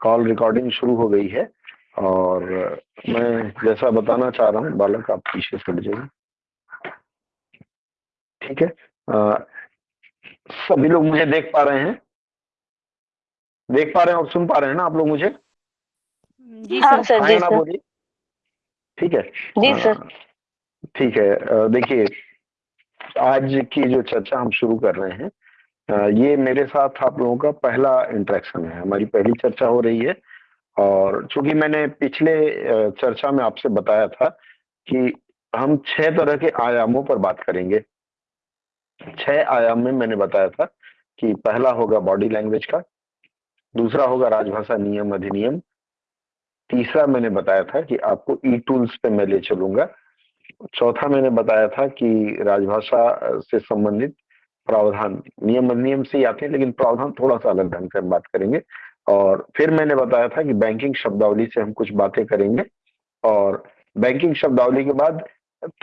Call recording शुरू हो गई है और मैं जैसा बताना चाह रहा हूँ बालक आप पीछे से जाइए। ठीक है? आ, सभी लोग मुझे देख पा रहे हैं। देख पा रहे हैं और सुन पा रहे हैं ना आप लोग मुझे? जी हाँ, सर जी बोलिए। ठीक है? जी सर। ठीक है। देखिए आज की जो चर्चा हम शुरू कर रहे हैं ये मेरे साथ आप लोगों का पहला इंटरेक्शन है। हमारी पहली चर्चा हो रही है और चूँकि मैंने पिछले चर्चा में आपसे बताया था कि हम छह तरह के आयामों पर बात करेंगे। छह आयाम में मैंने बताया था कि पहला होगा बॉडी लैंग्वेज का, दूसरा होगा राजभाषा नियम अधिनियम, तीसरा मैंने बताया था कि आपको ई टूल्स पे मैं ले चलूँगा, चौथा मैंने बताया था कि राजभाषा से संबंधित प्रावधान, नियम अधिनियम से ही आते हैं, लेकिन प्रावधान थोड़ा सा अलग ढंग से हम बात करेंगे। और फिर मैंने बताया था कि बैंकिंग शब्दावली से हम कुछ बातें करेंगे। और बैंकिंग शब्दावली के बाद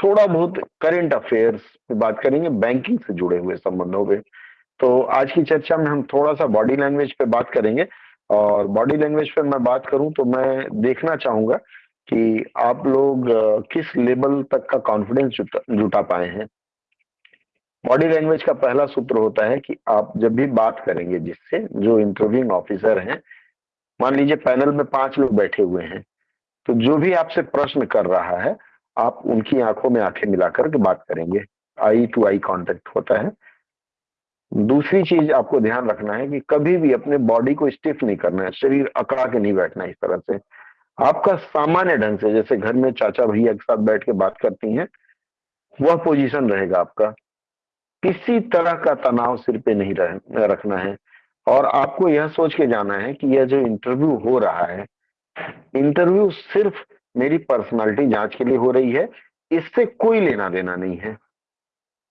थोड़ा बहुत करेंट अफेयर्स पे बात करेंगे बैंकिंग से जुड़े हुए संबंधों पे। तो आज की चर्चा में हम थोड़ा सा बॉडी लैंग्वेज पे बात करेंगे। और बॉडी लैंग्वेज पे मैं बात करूँ तो मैं देखना चाहूँगा कि आप लोग किस लेवल तक का कॉन्फिडेंस जुटा पाए हैं। बॉडी लैंग्वेज का पहला सूत्र होता है कि आप जब भी बात करेंगे, जिससे जो इंटरव्यूइंग ऑफिसर हैं, मान लीजिए पैनल में पाँच लोग बैठे हुए हैं तो जो भी आपसे प्रश्न कर रहा है, आप उनकी आँखों में आँखें मिलाकर के बात करेंगे। आई टू आई कांटेक्ट होता है। दूसरी चीज़ आपको ध्यान रखना है कि कभी भी अपने बॉडी को स्टिफ नहीं करना है, शरीर अकड़ा के नहीं बैठना इस तरह से। आपका सामान्य ढंग से, जैसे घर में चाचा भैया के साथ बैठ के बात करती हैं, वह पोजीशन रहेगा आपका। किसी तरह का तनाव सिर पे नहीं रह, रखना है। और आपको यह सोच के जाना है कि यह जो इंटरव्यू हो रहा है इंटरव्यू सिर्फ़ मेरी पर्सनालिटी जाँच के लिए हो रही है इससे कोई लेना देना नहीं है।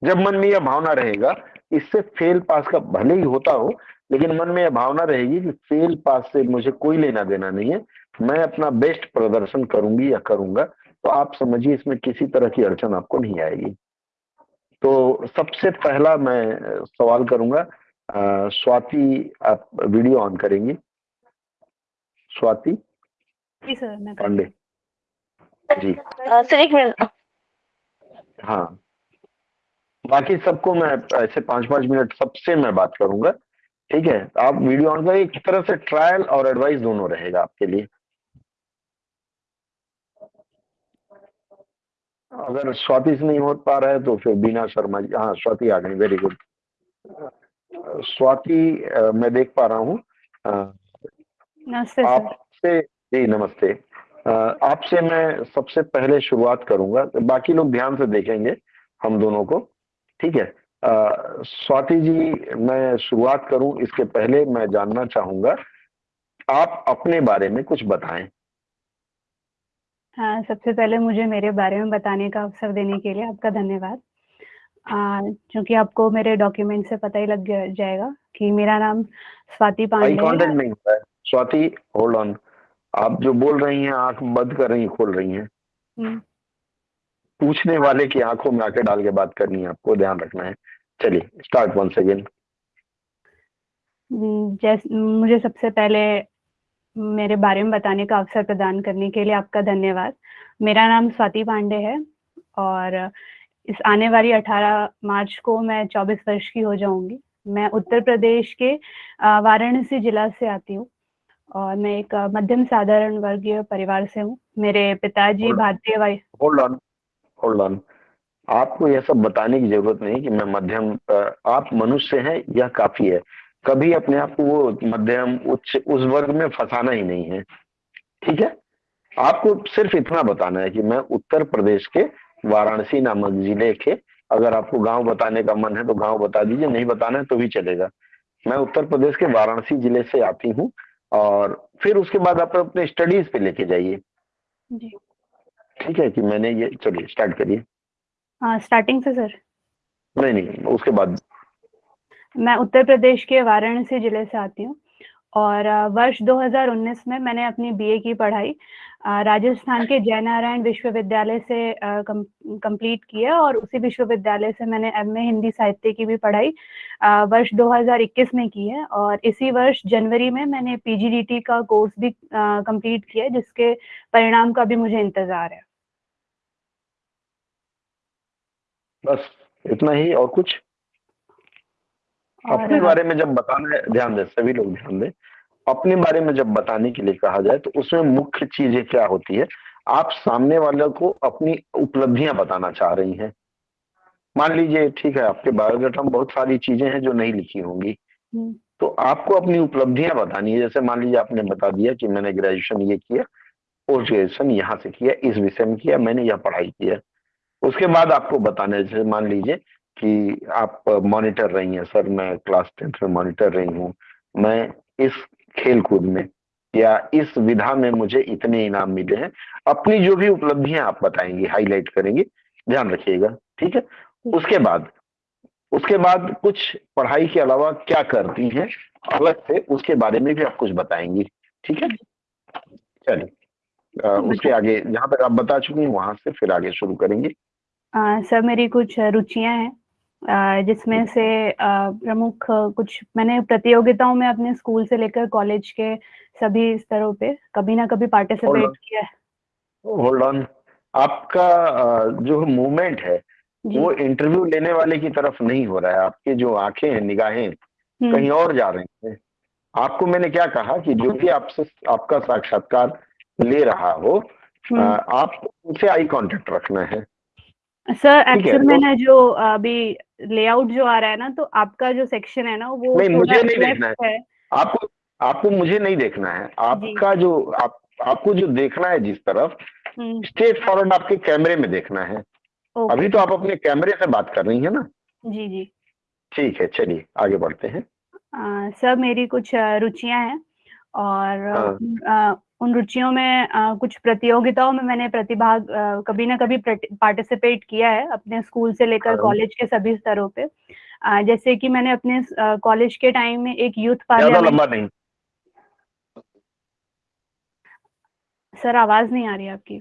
जब मन में यह भावना रहेगा इससे फेल पास का भले ही होता हो लेकिन मन में यह भावना रहेगी कि फेल पास से मुझे कोई लेना देना नहीं है। मैं अपना बेस्ट प्रदर्शन करूँगी या करूँगा तो आप समझिए इसमें किसी तरह की अड़चन आपको नहीं आएगी। तो सबसे पहला मैं सवाल करूँगा स्वाति आप वीडियो ऑन करेंगी? स्वाति? जी सर पांडे। जी। सर एक मिनट। हाँ। बाकी सबको मैं ऐसे पाँच पाँच मिनट सबसे मैं बात करूँगा। ठीक है आप वीडियो ऑन करें एक तरह से ट्रायल और एडवाइस दोनों रहेगा आपके लिए। अगर स्वाति से नहीं हो पा रहा है तो फिर बीना शर्मा जी हाँ स्वाति आ गई वेरी गुड स्वाति मैं देख पा रहा हूँ। आपसे जी नमस्ते। आपसे मैं सबसे पहले शुरुआत करूँगा। बाकी लोग ध्यान से देखेंगे हम दोनों को। ठीक है? स्वाति जी मैं शुरुआत करूँ। इसके पहले मैं जानना चाहूँगा आप अपने बारे में कुछ बताएँ। हाँ सबसे पहले मुझे मेरे बारे में बताने का अवसर देने के लिए आपका धन्यवाद। क्योंकि आपको मेरे डॉक्यूमेंट से पता ही लग जाएगा कि मेरा नाम स्वाति पांडे है। स्वाति होल्ड ऑन आप जो बोल रही हैं आँख बंद कर रही खोल रही हैं। हम्म। पूछने वाले की आँखों में आके डाल के बात करनी है आपको ध्यान रखना है। चलिए स्टार्ट वन सेकेंड जैसे मुझे सबसे पहले मेरे बारे में बताने का अवसर प्रदान करने के लिए आपका धन्यवाद। मेरा नाम स्वाति पांडे है और इस आने वाली 18 मार्च को मैं 24 वर्ष की हो जाऊँगी। मैं उत्तर प्रदेश के वाराणसी जिला से आती हूँ और मैं एक मध्यम साधारण वर्गीय परिवार से हूँ। मेरे पिताजी भारतीय वायु होल्ड ऑन होल्ड ऑन आपको यह सब बताने की ज़रूरत नहीं कि मैं मध्यम आप मनुष्य हैं यह काफ़ी है। कभी अपने आप को वो मध्यम उच्च उस वर्ग में फंसाना ही नहीं है। ठीक है? आपको सिर्फ़ इतना बताना है कि मैं उत्तर प्रदेश के वाराणसी नामक ज़िले के अगर आपको गाँव बताने का मन है तो गाँव बता दीजिए नहीं बताना है तो भी चलेगा। मैं उत्तर प्रदेश के वाराणसी ज़िले से आती हूँ और फिर उसके बाद आप अपने स्टडीज़ पे लेके जाइए। ठीक है कि मैंने ये चलिए स्टार्ट करिए। हाँ स्टार्टिंग से सर नहीं नहीं उसके बाद मैं उत्तर प्रदेश के वाराणसी ज़िले से आती हूँ और वर्ष 2019 में मैंने अपनी बीए की पढ़ाई राजस्थान के जयनारायण विश्वविद्यालय से कंप्लीट किया और उसी विश्वविद्यालय से मैंने एमए हिंदी साहित्य की भी पढ़ाई वर्ष 2021 में की है और इसी वर्ष जनवरी में मैंने पीजीडीटी का कोर्स भी कंप्लीट किया है, जिसके परिणाम का भी मुझे इंतज़ार है। बस इतना ही और कुछ? अपने बारे में जब बताना है ध्यान दें सभी लोग ध्यान दें। अपने बारे में जब बताने के लिए कहा जाए तो उसमें मुख्य चीज़ें क्या होती है? आप सामने वाले को अपनी उपलब्धियाँ बताना चाह रही हैं। मान लीजिए ठीक है आपके बायोडाटा में बहुत सारी चीज़ें हैं जो नहीं लिखी होंगी। हम्म। तो आपको अपनी उपलब्धियाँ बतानी है। जैसे मान लीजिए आपने बता दिया कि मैंने ग्रेजुएशन ये किया पोस्ट ग्रेजुएशन यहाँ से किया इस विषय में किया मैंने यह पढ़ाई किया। उसके बाद आपको बताना है जैसे मान लीजिए कि आप मॉनिटर रही हैं सर मैं क्लास टेंथ में मॉनिटर रही हूँ। मैं इस खेल कूद में या इस विधा में मुझे इतने इनाम मिले हैं। अपनी जो भी उपलब्धियाँ आप बताएँगे हाईलाइट करेंगे। ध्यान रखिएगा ठीक है? उसके बाद उसके बाद कुछ पढ़ाई के अलावा क्या करती हैं अलग से उसके बारे में भी आप कुछ बताएँगी ठीक है? चलिए उसके आगे जहाँ तक आप बता चुकी हैं वहाँ से फिर आगे शुरू करेंगे। सर मेरी कुछ रुचियाँ हैं। जिसमें से प्रमुख कुछ मैंने प्रतियोगिताओं में अपने स्कूल से लेकर कॉलेज के सभी स्तरों पे कभी ना कभी पार्टिसिपेट किया है। होल्ड ऑन आपका जो मूवमेंट है वो इंटरव्यू लेने वाले की तरफ़ नहीं हो रहा है। आपके जो आँखें हैं निगाहें हम्म। कहीं और जा रही हैं। आपको मैंने क्या कहा कि जो भी आपसे आपका साक्षात्कार ले रहा हो हम्म। आप उनसे आई कांटेक्ट रखना है। सर एक्चुअल तो, मैंने जो अभी लेआउट जो आ रहा है ना तो आपका जो सेक्शन है ना वो नहीं मुझे नहीं देखना है, है। आपको आपको मुझे नहीं देखना है। आपका जो आप आपको जो देखना है जिस तरफ़ स्ट्रेट हम्म। फॉरवर्ड आपके कैमरे में देखना है। अभी तो आप अपने कैमरे से बात कर रही है ना? जी जी। ठीक है चलिए आगे बढ़ते हैं। सर मेरी कुछ रुचियाँ हैं और हाँ। उन रुचियों में आ, कुछ प्रतियोगिताओं में मैंने प्रतिभाग कभी ना कभी पार्टिसिपेट किया है अपने स्कूल से लेकर कॉलेज हाँ। के सभी स्तरों पे। आ, जैसे कि मैंने अपने कॉलेज के टाइम में एक यूथ पार्लियामेंट सर आवाज़ नहीं आ रही आपकी।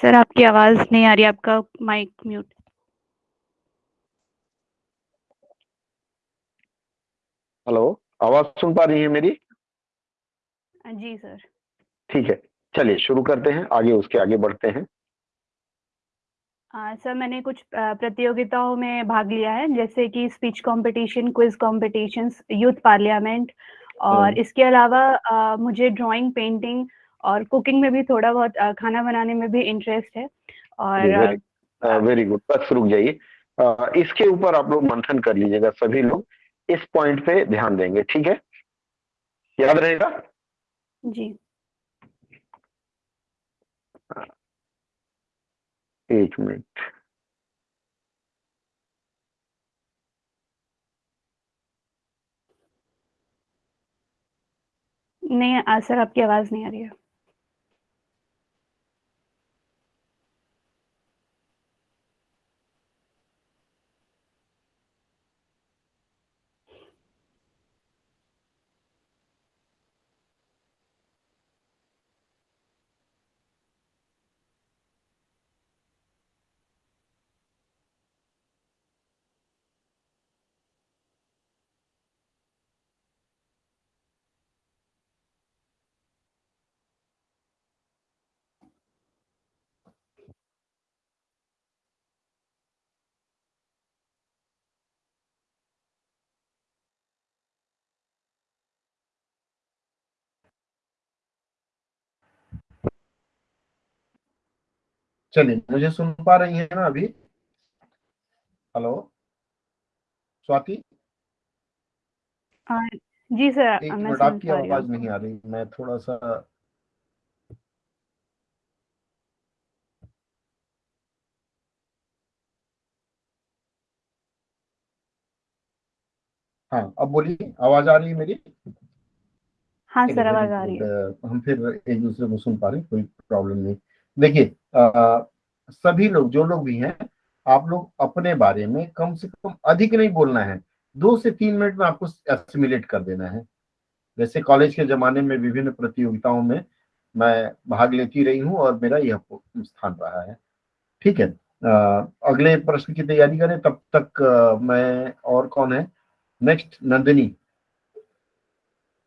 सर आपकी आवाज़ नहीं आ रही आपका माइक म्यूट हेलो आवाज़ सुन पा रही है मेरी? जी सर। ठीक है चलिए शुरू करते हैं आगे उसके आगे बढ़ते हैं। आ, सर मैंने कुछ प्रतियोगिताओं में भाग लिया है जैसे कि speech competition quiz competitions youth parliament और हम्म। इसके अलावा आ, मुझे ड्राइंग पेंटिंग और कुकिंग में भी थोड़ा बहुत आ, खाना बनाने में भी इंटरेस्ट है और वेरी गुड बस रुक जाइए। इसके ऊपर आप लोग मंथन कर लीजिएगा सभी लोग। इस पॉइंट पे ध्यान देंगे ठीक है? याद रहेगा? जी। एक मिनट। नहीं सर आपकी आवाज़ नहीं आ रही है। चलिए मुझे सुन पा रही है ना अभी? हेलो स्वाति? जी सर एक मिनट आपकी आवाज़ नहीं आ रही मैं थोड़ा सा हाँ अब बोलिए आवाज़ आ रही है मेरी? हाँ सर आवाज़ आ रही है। हम फिर एक दूसरे को सुन पा रहे कोई प्रॉब्लम नहीं। देखिए सभी लोग जो लोग भी हैं आप लोग अपने बारे में कम से कम अधिक नहीं बोलना है। दो से तीन मिनट में आपको एसिमुलेट कर देना है। जैसे कॉलेज के जमाने में विभिन्न प्रतियोगिताओं में मैं भाग लेती रही हूँ और मेरा यह स्थान रहा है। ठीक है आ, अगले प्रश्न की तैयारी करें तब तक आ, मैं और कौन है? नेक्स्ट नंदिनी।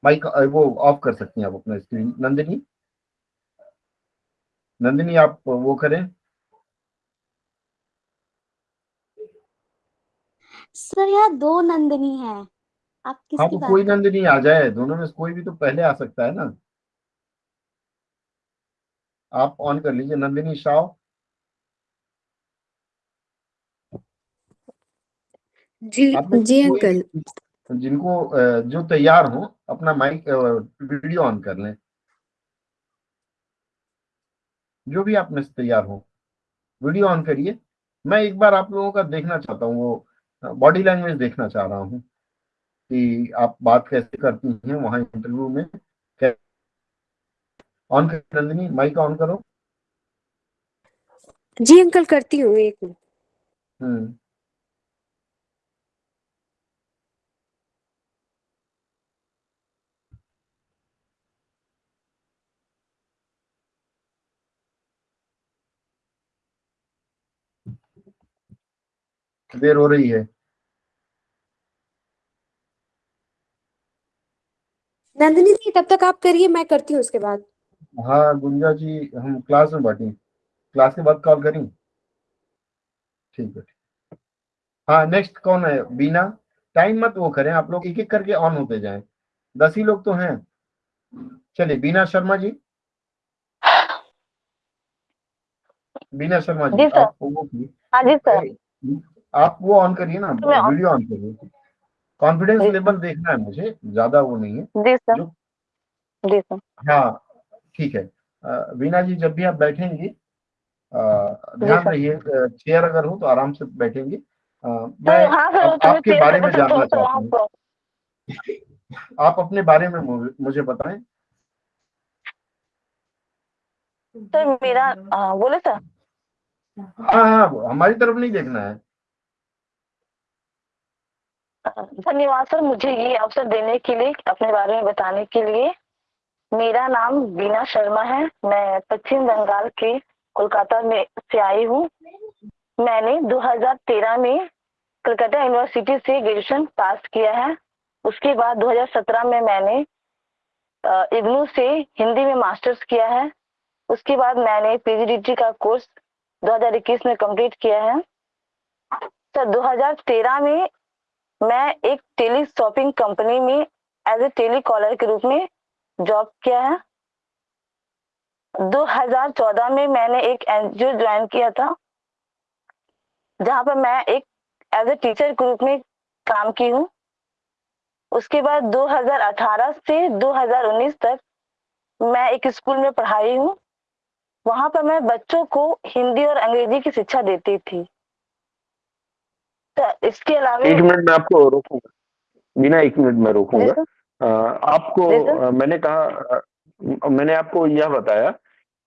माइक वो ऑफ़ कर सकती हैं आप अपना स्क्रीन नंदिनी? नंदिनी आप वो करें। सर यहाँ दो नंदिनी है। आप किसकी हाँ तो बात कोई नंदिनी आ जाए। दोनों में कोई भी तो पहले आ सकता है ना। आप ऑन कर लीजिए। नंदिनी शाह जी जी अंकल। जिनको जो तैयार हो अपना माइक वीडियो ऑन कर लें। जो भी आप में से तैयार हो। वीडियो ऑन करिए। मैं एक बार आप लोगों का देखना चाहता हूँ वो बॉडी लैंग्वेज देखना चाह रहा हूँ कि आप बात कैसे करती हैं वहाँ इंटरव्यू में। ऑन कर नंदिनी माइक ऑन करो। जी अंकल करती हूँ एक मिनट। देर हो रही है? नंदिनी जी तब तक आप करिए मैं करती हूँ उसके बाद। हाँ गुंजा जी हम क्लास में बैठे क्लास के बाद कॉल करें। ठीक है हाँ नेक्स्ट कौन है? बीना। टाइम मत वो करें आप लोग एक एक करके ऑन होते जाएँ। दस ही लोग तो हैं। चलिए बीना शर्मा जी। बीना शर्मा जी, जी सर। आप वो हाँ जी सर। आप वो ऑन करिए ना वीडियो ऑन करिए। कॉन्फिडेंस लेवल देखना है मुझे ज़्यादा वो नहीं है। जी सर। जी सर। हाँ ठीक है। वीना जी जब भी आप बैठेंगी ध्यान रहिए चेयर अगर हो तो आराम से बैठेंगे। मैं हाँ सर, आप, आपके बारे में जानना चाहता हूँ। आप अपने बारे में मुझे बताएँ। सर मेरा बोले सर। हाँ हाँ हमारी तरफ़ नहीं देखना है। धन्यवाद सर, मुझे ये अवसर देने के लिए, अपने बारे में बताने के लिए। मेरा नाम बीना शर्मा है। मैं पश्चिम बंगाल के कोलकाता में से आई हूँ। मैंने 2013 में कलकत्ता यूनिवर्सिटी से ग्रेजुएशन पास किया है। उसके बाद 2017 में मैंने इग्नू से हिंदी में मास्टर्स किया है। उसके बाद मैंने पीजीडीटी का कोर्स 2021 में कंप्लीट किया है। सर 2013 में मैं एक टेली शॉपिंग कंपनी में एज ए टेली कॉलर के रूप में जॉब किया है। 2014 में मैंने एक एनजीओ ज्वाइन किया था, जहाँ पर मैं एक एज ए टीचर के रूप में काम की हूँ। उसके बाद 2018 से 2019 तक मैं एक स्कूल में पढ़ाई हूँ। वहाँ पर मैं बच्चों को हिंदी और अंग्रेज़ी की शिक्षा देती थी। इसके अलावा एक मिनट में आपको रोकूँगा। बिना एक मिनट में रोकूँगा। आपको मैंने कहा मैंने आपको यह बताया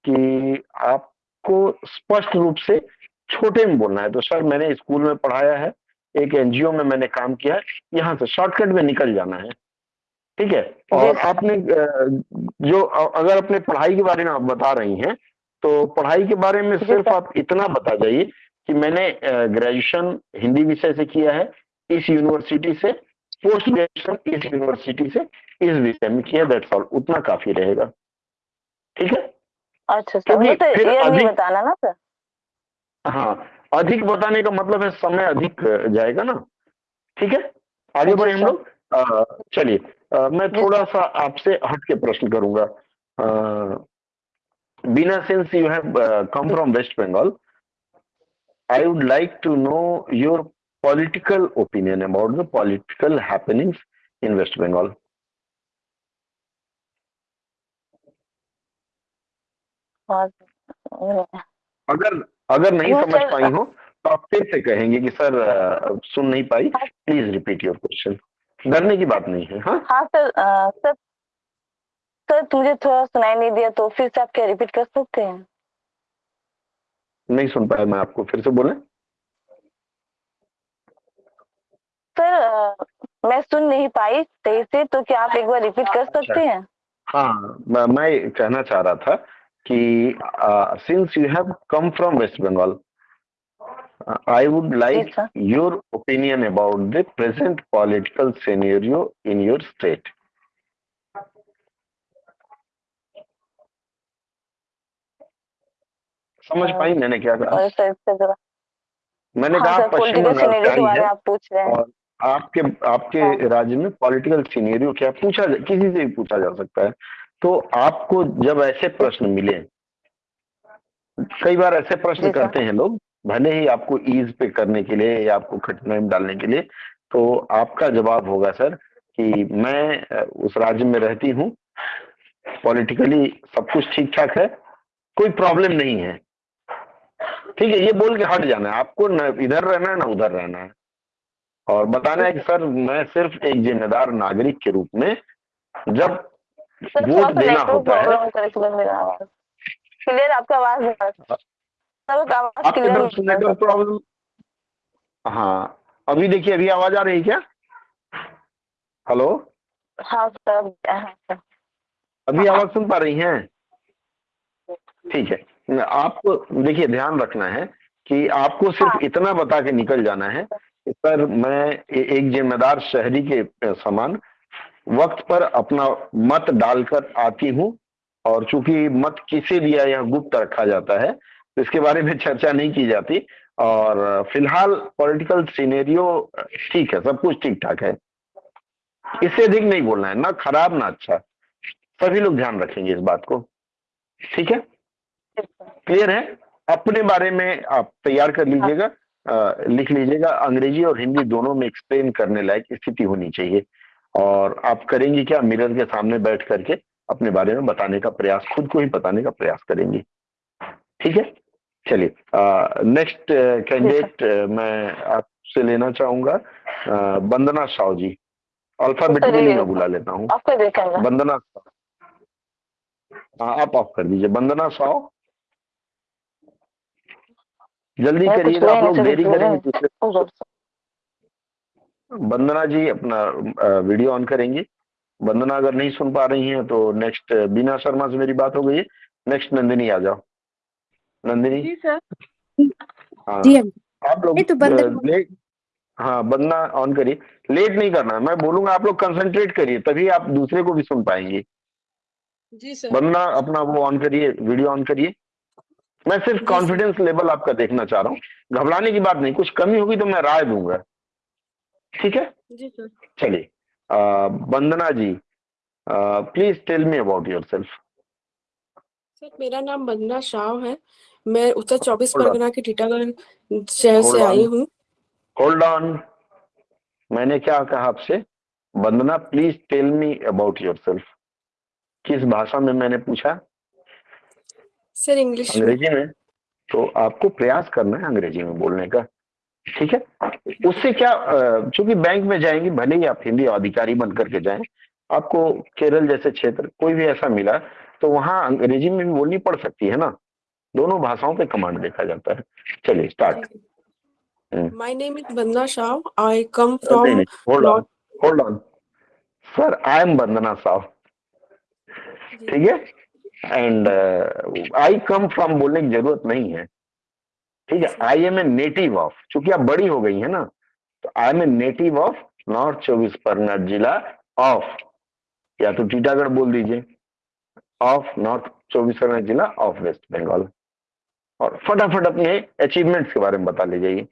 कि आपको स्पष्ट रूप से छोटे में बोलना है। तो सर मैंने स्कूल में पढ़ाया है एक एनजीओ में मैंने काम किया है यहाँ से शॉर्टकट में निकल जाना है। ठीक है? और आपने जो अगर अपने पढ़ाई के बारे में आप बता रही हैं तो पढ़ाई के बारे में सिर्फ़ आप इतना बता जाइए कि मैंने ग्रेजुएशन हिंदी विषय से किया है इस यूनिवर्सिटी से पोस्ट ग्रेजुएशन इस यूनिवर्सिटी से इस विषय में किया दैट्स ऑल उतना काफ़ी रहेगा। ठीक है? अच्छा सर तो फिर अधिक बताना ना सर। हाँ अधिक बताने का मतलब है समय अधिक जाएगा ना। ठीक है? आगे बढ़े हम लोग। चलिए मैं थोड़ा सा आपसे हट के प्रश्न करूँगा। Bina since you have come from West Bengal I would like to know your political opinion about the political happenings in West Bengal. अगर अगर नहीं समझ पाई हो तो आप फिर से कहेंगे कि सर सुन नहीं पाई प्लीज़ रिपीट योर क्वेश्चन डरने की बात नहीं है हाँ? हाँ सर सर सर मुझे थोड़ा सुनाई नहीं दिया तो फिर से आप क्या रिपीट कर सकते हैं? नहीं सुन पाया मैं आपको फिर से बोले। सर मैं सुन नहीं पाई सही से तो क्या आप एक बार रिपीट कर अच्छा। सकते हैं? हाँ मैं कहना चाह रहा था कि since you have come from West Bengal I would like your opinion about the present political scenario in your state. समझ। पाई मैंने क्या कहा सर मैंने हाँ कहा पश्चिम बंगाल आप पूछ रहे हैं और आपके आपके हाँ। राज्य में पॉलिटिकल सिनेरियो क्या पूछा किसी से भी पूछा जा सकता है तो आपको जब ऐसे प्रश्न मिले कई बार ऐसे प्रश्न करते हैं लोग भले ही आपको ईज पे करने के लिए या आपको कठिनाई में डालने के लिए तो आपका जवाब होगा सर कि मैं उस राज्य में रहती हूँ पॉलिटिकली सब कुछ ठीक ठाक है कोई प्रॉब्लम नहीं है ठीक है ये बोल के हट जाना है। आपको न इधर रहना है ना उधर रहना है। और बताना है कि सर मैं सिर्फ़ एक जिम्मेदार नागरिक के रूप में जब वोट देना होता है। क्लियर आपका आवाज़ नेटवर्क प्रॉब्लम हाँ अभी देखिए अभी आवाज़ आ रही है क्या? हेलो हाँ सर हाँ। सर अभी आवाज़ सुन पा रही हैं? ठीक है। आपको देखिए ध्यान रखना है कि आपको सिर्फ़ हाँ। इतना बता के निकल जाना है कि सर मैं ए- एक जिम्मेदार शहरी के समान वक्त पर अपना मत डालकर आती हूँ और चूँकि मत किसे दिया यह गुप्त रखा जाता है तो इसके बारे में चर्चा नहीं की जाती और फ़िलहाल पॉलिटिकल सिनेरियो ठीक है सब कुछ ठीक ठाक है इससे अधिक नहीं बोलना है ना खराब ना अच्छा सभी लोग ध्यान रखेंगे इस बात को ठीक है क्लियर है? अपने बारे में आप तैयार कर लीजिएगा लिख लीजिएगा। अंग्रेज़ी और हिंदी दोनों में एक्सप्लेन करने लायक स्थिति होनी चाहिए। और आप करेंगे क्या? मिरर के सामने बैठ करके अपने बारे में बताने का प्रयास खुद को ही बताने का प्रयास करेंगी। ठीक है? चलिए नेक्स्ट कैंडिडेट मैं आपसे लेना चाहूँगा। वंदना साव जी। अल्फाबेटिकली मैं बुला लेता हूँ। वंदना साव। हाँ आप ऑफ़ कर दीजिए। वंदना साव जल्दी करिएगा आप लोग देरी करेंगे दूसरे वंदना जी अपना वीडियो ऑन करेंगी। वंदना अगर नहीं सुन पा रही हैं तो नेक्स्ट बीना शर्मा से मेरी बात हो गई है। नेक्स्ट नंदिनी आ जाओ। नंदिनी? जी सर हाँ। आप लोग तो हाँ वंदना ऑन करिए। लेट नहीं करना है मैं बोलूँगा आप लोग कंसंट्रेट करिए तभी आप दूसरे को भी सुन पाएँगे। जी सर वंदना अपना वो ऑन करिए वीडियो ऑन करिए। मैं सिर्फ़ कॉन्फिडेंस लेवल आपका देखना चाह रहा हूँ। घबराने की बात नहीं कुछ कमी होगी तो मैं राय दूँगा। ठीक है? चलिए Vandana ji please tell me about yourself sir मेरा नाम वंदना शाह है। मैं उत्तर चौबीस परगना के टीटागढ़ शहर से आई हूँ। होल्ड ऑन मैंने क्या कहा आपसे? Vandana please tell me about yourself किस भाषा में मैंने पूछा? सर इंग्लिश अंग्रेज़ी में? तो आपको प्रयास करना है अंग्रेज़ी में बोलने का। ठीक है? उससे क्या चूँकि बैंक में जाएँगे भले ही आप हिंदी अधिकारी बन करके जाए आपको केरल जैसे क्षेत्र कोई भी ऐसा मिला तो वहाँ अंग्रेज़ी में भी बोलनी पड़ सकती है ना? दोनों भाषाओं पे कमांड देखा जाता है। चलिए start. My name is Vandana Shah I come from hold on hold on sir I am Vandana Shaw ठीक है? एंड आई कम फ्रॉम बोलने की ज़रूरत नहीं है। ठीक है I am a native of चूँकि आप बड़ी हो गई है ना तो I am a native of north चौबीस परगना जिला ऑफ़ या तो टीटागढ़ बोल दीजिए ऑफ़ नॉर्थ चौबीस परगना जिला ऑफ़ वेस्ट बंगाल और फटाफट अपने अचीवमेंट्स के बारे में बता ले जाइए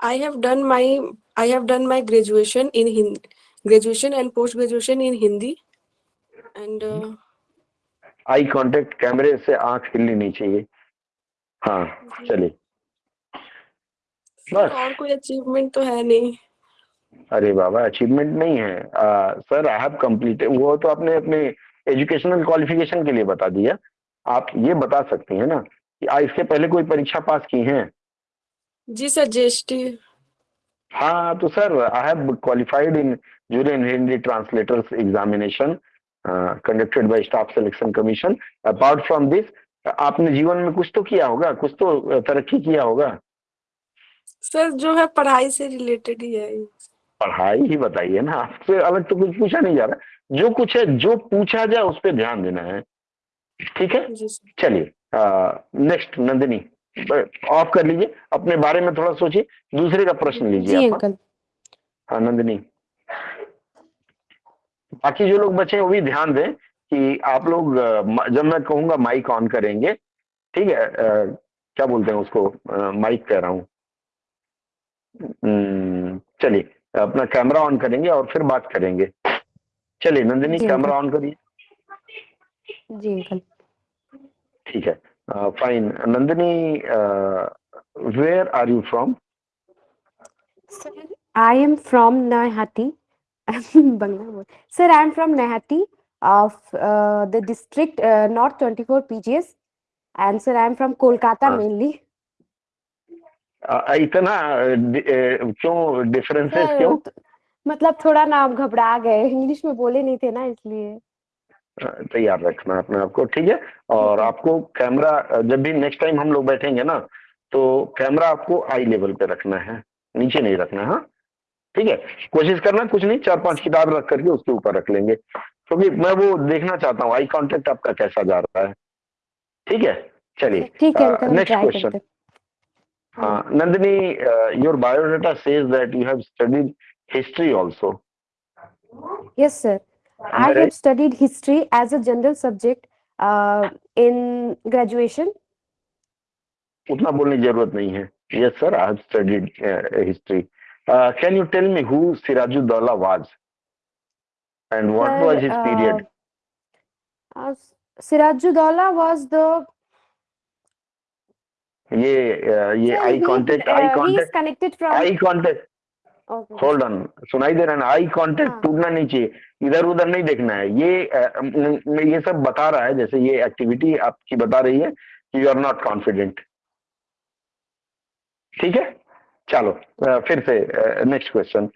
I have done my I have done my graduation in Hindi, graduation and post graduation in Hindi, and uh, eye contact कैमरे से आँख हिलनी नहीं चाहिए। हाँ चलिए। बस। और कोई अचीवमेंट तो है नहीं। अरे बाबा अचीवमेंट नहीं है। आ, सर आई हैव कंप्लीट वो तो आपने अपने एजुकेशनल क्वालिफिकेशन के लिए बता दिया। आप ये बता सकती हैं ना कि आ, इसके पहले कोई परीक्षा पास की हैं? जी सर जीएसटी हाँ तो sir I have qualified in and Hindi translators examination conducted by staff selection commission apart from this आपने जीवन में कुछ तो किया होगा? कुछ तो तरक्की किया होगा? सर जो है पढ़ाई से रिलेटेड ही है पढ़ाई ही बताइए ना। आपसे अलग तो कुछ पूछा नहीं जा रहा। जो कुछ है जो पूछा जाए उस पर ध्यान देना है। ठीक है? चलिए नेक्स्ट नंदिनी। ऑफ़ कर लीजिए। अपने बारे में थोड़ा सोचिए। दूसरे का प्रश्न लीजिए आप हाँ नंदिनी। बाकी जो लोग बचे हैं वो भी ध्यान दें कि आप लोग जब मैं कहूँगा माइक ऑन करेंगे ठीक है? अ, क्या बोलते हैं उसको? अ, माइक कह रहा हूँ। हम्म, चलिए अपना कैमरा ऑन करेंगे और फिर बात करेंगे। चलिए नंदिनी कैमरा ऑन करिए। जी अंकल। ठीक है fine Nandini where are you from I am from Nahati. Bangla बोल. Sir, I am from Nahati of uh, the district uh, North 24 PGS. And sir, I am from Kolkata हाँ. mainly. इतना क्यों differences क्यों तो- मतलब थोड़ा ना आप घबरा गए इंग्लिश में बोले नहीं थे ना इसलिए तैयार रखना अपने आप को ठीक है और आपको कैमरा जब भी नेक्स्ट टाइम हम लोग बैठेंगे ना तो कैमरा आपको आई लेवल पे रखना है नीचे नहीं रखना है हाँ ठीक है कोशिश करना कुछ नहीं चार पाँच किताब रख करके उसके ऊपर रख लेंगे क्योंकि तो मैं वो देखना चाहता हूँ आई कॉन्टेक्ट आपका कैसा जा रहा है ठीक है चलिए question. करते हाँ Nandini your biodata says that you have studied history also Yes, sir. I Right. have studied history as a general subject uh, in graduation. उतना बोलने की ज़रूरत नहीं है yes sir I have studied history can you tell me who Sirajuddaulah was and what Sir, was his period uh, uh, Sirajuddaulah was the ये uh, I he, contact uh, I he is connected from. Eye contact Okay. Hold on सुनाई दे रहा है। ना eye contact. टूटना नहीं चाहिए। इधर उधर नहीं देखना है। ये म- म- ये सब बता रहा है जैसे ये एक्टिविटी आपकी बता रही है कि यू आर नॉट कॉन्फिडेंट ठीक है? चलो अ, फिर से next question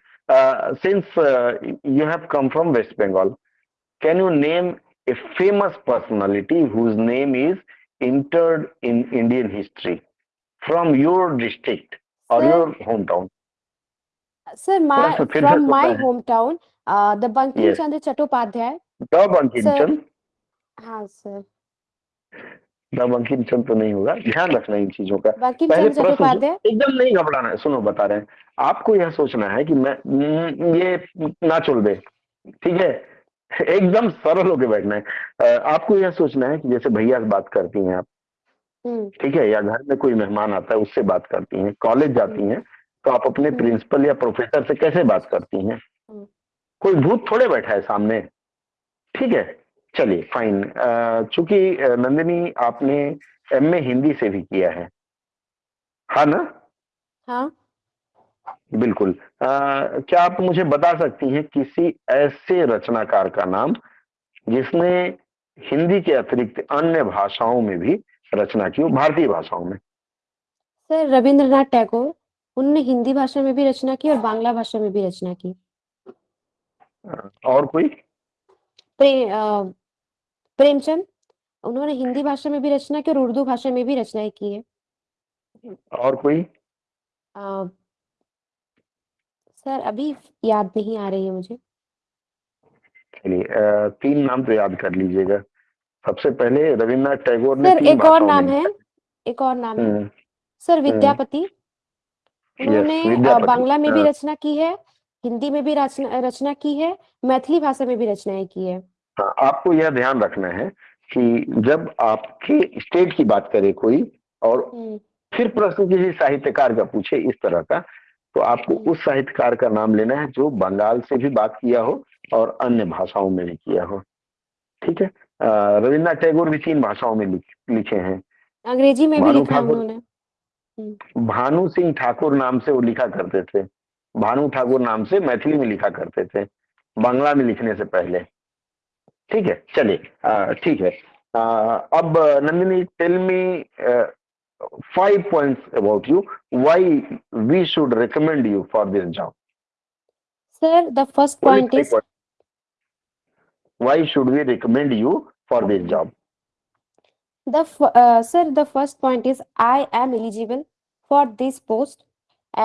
since you have come from West Bengal can you name a famous personality whose name is entered in Indian history from your district और Sir, your home town sir, my प्रश्न फिर से from my होता है। hometown, uh, the Bankim Yes. Chandra Chattopadhyay. The Bankim Sir. Chand हाँ sir. Bankim Chand तो नहीं होगा। ध्यान रखना इन चीज़ों का। पहले प्रश्न एकदम नहीं घबराना है सुनो बता रहे हैं। आपको यह सोचना है कि मैं ये ना चुल दे ठीक है? एकदम सरल होके बैठना है। आपको यह सोचना है कि जैसे भैया से बात करती हैं आप हम्म, ठीक है? या घर में कोई मेहमान आता है उससे बात करती हैं कॉलेज जाती हैं तो आप अपने हम्म। प्रिंसिपल या प्रोफेसर से कैसे बात करती हैं? हम्म। कोई भूत थोड़े बैठा है सामने ठीक है? चलिए फाइन चूँकि नंदिनी आपने एमए हिंदी से भी किया है। हाँ ना? हाँ। बिल्कुल। अ, क्या आप मुझे बता सकती हैं किसी ऐसे रचनाकार का नाम जिसने हिंदी के अतिरिक्त अन्य भाषाओं में भी रचना की हो भारतीय भाषाओं में? सर रविंद्रनाथ टैगोर। उनने हिंदी भाषा में भी रचना की और बांग्ला भाषा में भी रचना की। और कोई? प्रे, प्रेमचंद उन्होंने हिंदी भाषा में भी रचना की और उर्दू भाषा में भी रचनाएँ की है। और कोई? अ, सर अभी याद नहीं आ रही है मुझे। चलिए तीन नाम तो याद कर लीजिएगा। सबसे पहले रविन्द्रनाथ टैगोर ने सर एक और नाम है एक और नाम है। हम्म, सर विद्यापति। उन्होंने बांग्ला में भी हाँ। रचना की है हिंदी में भी रचना रचना की है मैथिली भाषा में भी रचनाएँ की है। हाँ आपको यह ध्यान रखना है कि जब आपके स्टेट की बात करे कोई और हम्म, फिर प्रश्न किसी साहित्यकार का पूछे इस तरह का तो आपको हम्म। उस साहित्यकार का नाम लेना है जो बंगाल से भी बात किया हो और अन्य भाषाओं में भी किया हो। ठीक है? रविन्द्रनाथ टैगोर भी तीन भाषाओं में लिखे हैं। अंग्रेज़ी में भी लिखा उन्होंने। भानु सिंह ठाकुर नाम से वो लिखा करते थे। भानु ठाकुर नाम से मैथिली में लिखा करते थे बांग्ला में लिखने से पहले। ठीक है चलिए अ, ठीक है अ, अब Nandini tell me five points about you why we should recommend you for this job sir the first point is why should we recommend you for this job The f- uh, sir, the first point is I am eligible for this post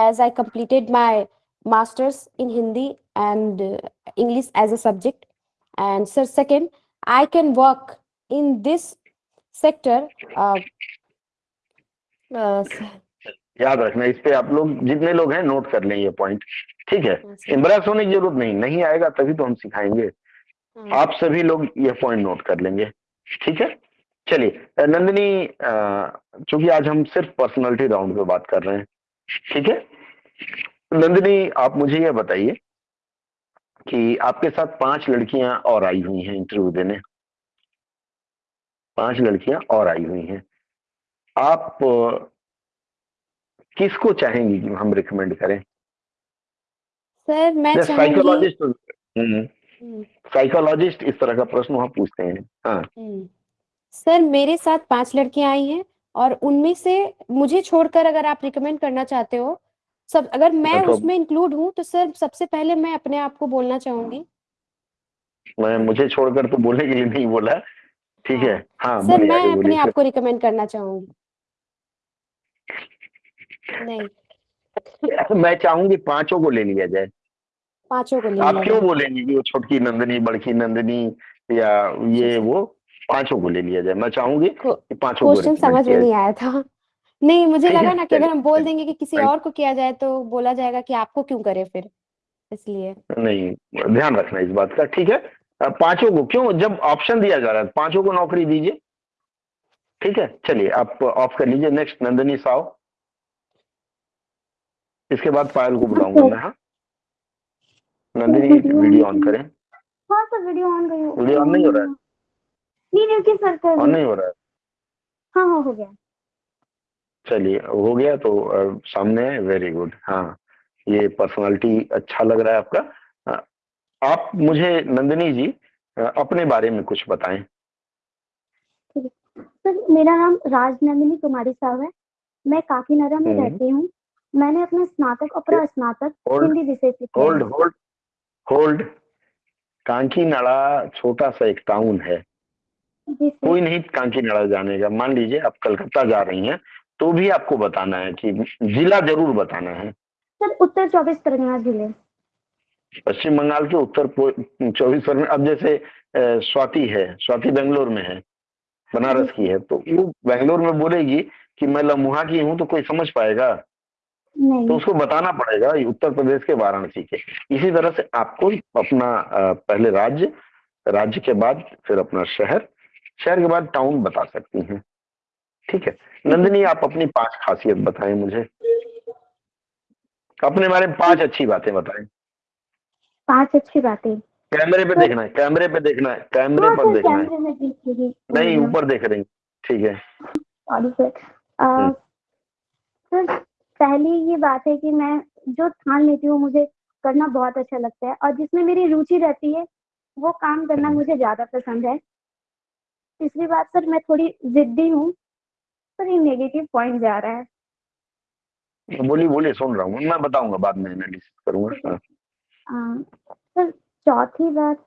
as I completed my master's in Hindi and uh, English as a subject. And sir, second, I can work in this sector. Uh, uh, याद रखना इस पे आप लोग जितने लोग हैं note कर लें ये पॉइंट ठीक है? इम्ब्रेस होने की ज़रूरत नहीं नहीं आएगा तभी तो हम सिखाएँगे। हाँ, आप सभी लोग ये पॉइंट नोट कर लेंगे। ठीक है? चलिए नंदिनी चूँकि आज हम सिर्फ़ पर्सनालिटी राउंड पे बात कर रहे हैं। ठीक है? नंदिनी आप मुझे ये बताइए कि आपके साथ पाँच लड़कियाँ और आई हुई हैं इंटरव्यू देने। पाँच लड़कियाँ और आई हुई हैं। आप किसको चाहेंगी कि हम रिकमेंड करें? सर मैं साइकोलॉजिस्ट हम्म, साइकोलॉजिस्ट इस तरह का प्रश्न वहाँ पूछते हैं। हाँ। हम्म। सर मेरे साथ पाँच लड़कियाँ आई हैं और उनमें से मुझे छोड़कर अगर आप रिकमेंड करना चाहते हो सब अगर मैं मतलब- उसमें इंक्लूड हूँ तो सर सबसे पहले मैं अपने आप को बोलना चाहूँगी। मैं मुझे छोड़कर तो बोलने के लिए नहीं बोला। ठीक है। हाँ। सर मैं अपने आप को रिकमेंड करना चाहूँगी। नहीं। मैं चाहूँगी पाँचों को ले लिया जाए। पाँचों को ले आप क्यों बोलेंगे कि वो छोटकी नंदनी बड़की नंदनी या ये वो? पाँचों को ले लिया जाए। मैं चाहूँगी पाँचों को क्वेश्चन समझ में नहीं आया था। नहीं मुझे लगा ना कि अगर हम बोल देंगे कि किसी और को किया जाए तो बोला जाएगा कि आपको क्यों करे फिर इसलिए। नहीं ध्यान रखना इस बात का ठीक है? पाँचों को क्यों जब ऑप्शन दिया जा रहा है पाँचों को नौकरी दीजिए ठीक है? चलिए आप ऑफ़ कर लीजिए नेक्स्ट नंदनी साव। इसके बाद पायल को बुलाऊँगा मैं हाँ। नंदिनी वीडियो ऑन करें। हाँ सर वीडियो ऑन गई वीडियो ऑन नहीं हो रहा है? नहीं रुकिए सर ऑन नहीं हो रहा है? हाँ हाँ हो गया। चलिए हो गया तो सामने है वेरी गुड हाँ ये पर्सनालिटी अच्छा लग रहा है आपका। आप मुझे नंदिनी जी अपने बारे में कुछ बताएँ। सर मेरा नाम राजनंदिनी कुमारी साहब है। मैं काकीनाडा में हम्म। रहती हूँ। मैंने अपना स्नातक और प्रस्नातक होल्ड हिंदी विषय से होल्ड होल्ड होल्ड कांकीनाड़ा छोटा सा एक टाउन है। कोई नहीं कांकीनाड़ा जानेगा। मान लीजिए आप कलकत्ता जा रही हैं तो भी आपको बताना है कि जिला ज़रूर बताना है। सर उत्तर चौबीस परगना ज़िले। पश्चिम बंगाल के उत्तर चौबीस परगना अब जैसे स्वाति है स्वाति बेंगलोर में है बनारस की है तो वो बेंगलोर में बोलेगी कि मैं लम्हा की हूँ तो कोई समझ पाएगा? तो उसको बताना पड़ेगा उत्तर प्रदेश के वाराणसी के। इसी तरह से आपको अपना पहले राज्य राज्य के बाद फिर अपना शहर शहर के बाद टाउन बता सकती हैं। ठीक है। नंदिनी आप अपनी पाँच खासियत बताएँ मुझे। अपने बारे में पाँच अच्छी बातें बताएँ। पाँच अच्छी बातें? कैमरे पे देखना है कैमरे पे देखना है कैमरे हाँ पर देखना है। नहीं ऊपर देख रही ठीक है। सॉरी सर हम्म। सर पहली ये बात है कि मैं जो ठान लेती हूँ मुझे करना बहुत अच्छा लगता है और जिसमें मेरी रुचि रहती है वो काम करना हम्म। मुझे ज़्यादा पसंद है। तीसरी बात सर मैं थोड़ी जिद्दी हूँ पर ये नेगेटिव पॉइंट जा रहा है। बोलिए बोलिए सुन रहा हूँ। मैं बताऊँगा बाद में एनालिसिस करूँगा। सर चौथी बात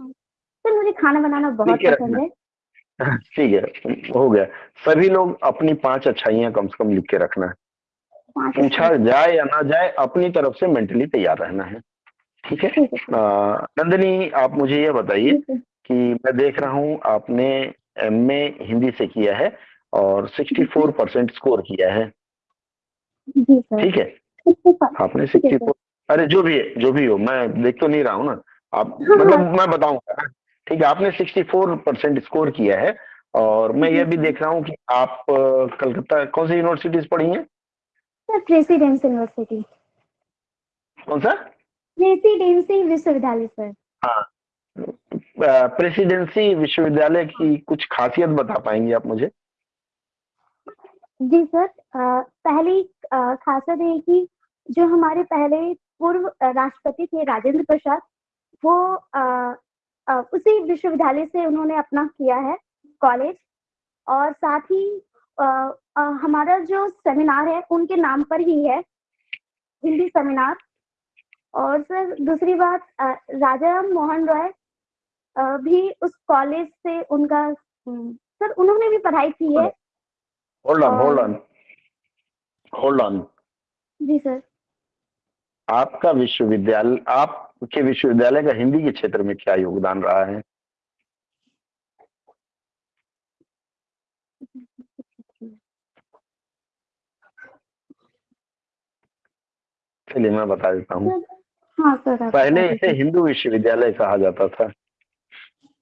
सर मुझे खाना बनाना बहुत पसंद है। ठीक है हो गया। सभी लोग अपनी पाँच अच्छाइयाँ कम से कम लिख के रखना है। पूछा जाए या ना जाए अपनी तरफ़ से मेंटली तैयार रहना है। ठीक है? नंदिनी आप मुझे ये बताइए कि मैं देख रहा हूँ आपने एमए हिंदी से किया है। और 64 परसेंट स्कोर किया है। ठीक है? आपने ठीक है 64 अरे जो भी है जो भी हो मैं देख तो नहीं रहा हूँ ना। आप हाँ, मतलब हाँ। मैं बताऊँगा। ठीक है आपने 64 परसेंट स्कोर किया है और मैं ये भी देख रहा हूँ कि आप कलकत्ता कौन सी यूनिवर्सिटीज पढ़ी हैं? Presidency University. कौन सा? प्रेसिडेंसी विश्वविद्यालय सर। हाँ। प्रेसिडेंसी विश्वविद्यालय की कुछ खासियत बता पाएँगे आप मुझे? जी सर पहली खासियत है कि जो हमारे पहले पूर्व राष्ट्रपति थे राजेंद्र प्रसाद वो उसी विश्वविद्यालय से उन्होंने अपना किया है कॉलेज और साथ ही हमारा जो सेमिनार है उनके नाम पर ही है हिंदी सेमिनार। और सर दूसरी बात राजा मोहन रॉय भी उस कॉलेज से उनका हम्म, सर उन्होंने भी पढ़ाई की है। Hold on hold on hold on ji sir आपका विश्वविद्यालय आपके विश्वविद्यालय का हिंदी के क्षेत्र में क्या योगदान रहा है? चलिए मैं बता देता हूँ। हाँ सर पहले इसे हिंदू विश्वविद्यालय कहा जाता था।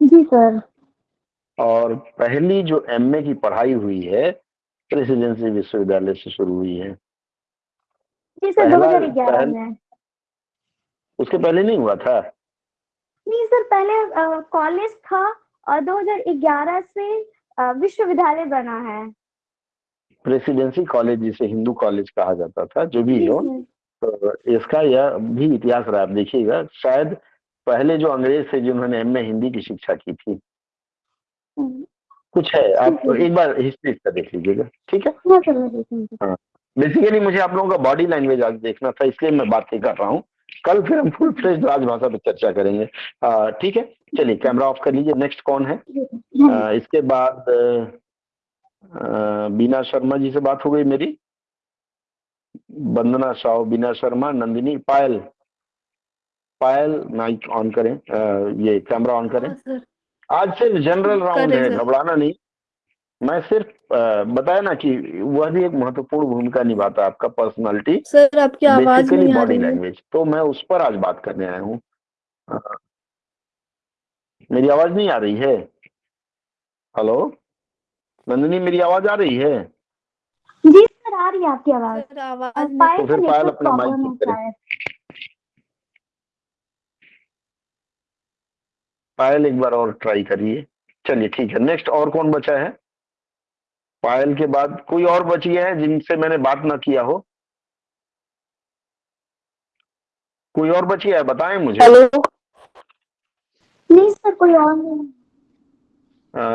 जी सर। और पहली जो एमए की पढ़ाई हुई है प्रेसिडेंसी विश्वविद्यालय से शुरू हुई है। जी सर पहला- 2011 पहल- में उसके पहले नहीं हुआ था? नहीं सर पहले कॉलेज था और 2011 से विश्वविद्यालय बना है। प्रेसिडेंसी कॉलेज जिसे हिंदू कॉलेज कहा जाता था जो भी हो तो इसका यह भी इतिहास रहा आप देखिएगा शायद पहले जो अंग्रेज़ थे जिन्होंने एमए हिंदी की शिक्षा की थी कुछ है आप एक बार हिस्ट्री का देख लीजिएगा ठीक है? हाँ सर मैं देखूँगी बेसिकली मुझे आप लोगों का बॉडी लैंग्वेज आज देखना था इसलिए मैं बात नहीं कर रहा हूँ। कल फिर हम फुल फ्लेज राजभाषा पर चर्चा करेंगे। ठीक है? चलिए कैमरा ऑफ़ कर लीजिए नेक्स्ट कौन है। आ, इसके बाद आ, बीना शर्मा जी से बात हो गई मेरी। वंदना साव बीना शर्मा नंदिनी पायल। पायल माइक ऑन करें। आ, ये कैमरा ऑन करें। हाँ सर। आज सिर्फ़ जनरल राउंड है घबराना नहीं। मैं सिर्फ़ बताया ना कि वह भी एक महत्वपूर्ण भूमिका निभाता है आपका पर्सनालिटी सर आपकी आवाज़ नहीं आ बॉडी रही लैंग्वेज तो मैं उस पर आज बात करने आया हूँ। मेरी आवाज़ नहीं आ रही है? हेलो नंदिनी मेरी आवाज़ आ रही है? जी सर आ रही है आपकी आवाज़। तो फिर पायल अपना माइक ठीक करें। पायल एक बार और ट्राई करिए। चलिए ठीक है। नेक्स्ट और कौन बचा है? पायल के बाद कोई और बच है जिनसे मैंने बात ना किया हो? कोई और बच है? बताएँ मुझे। हेलो। नहीं सर कोई और नहीं।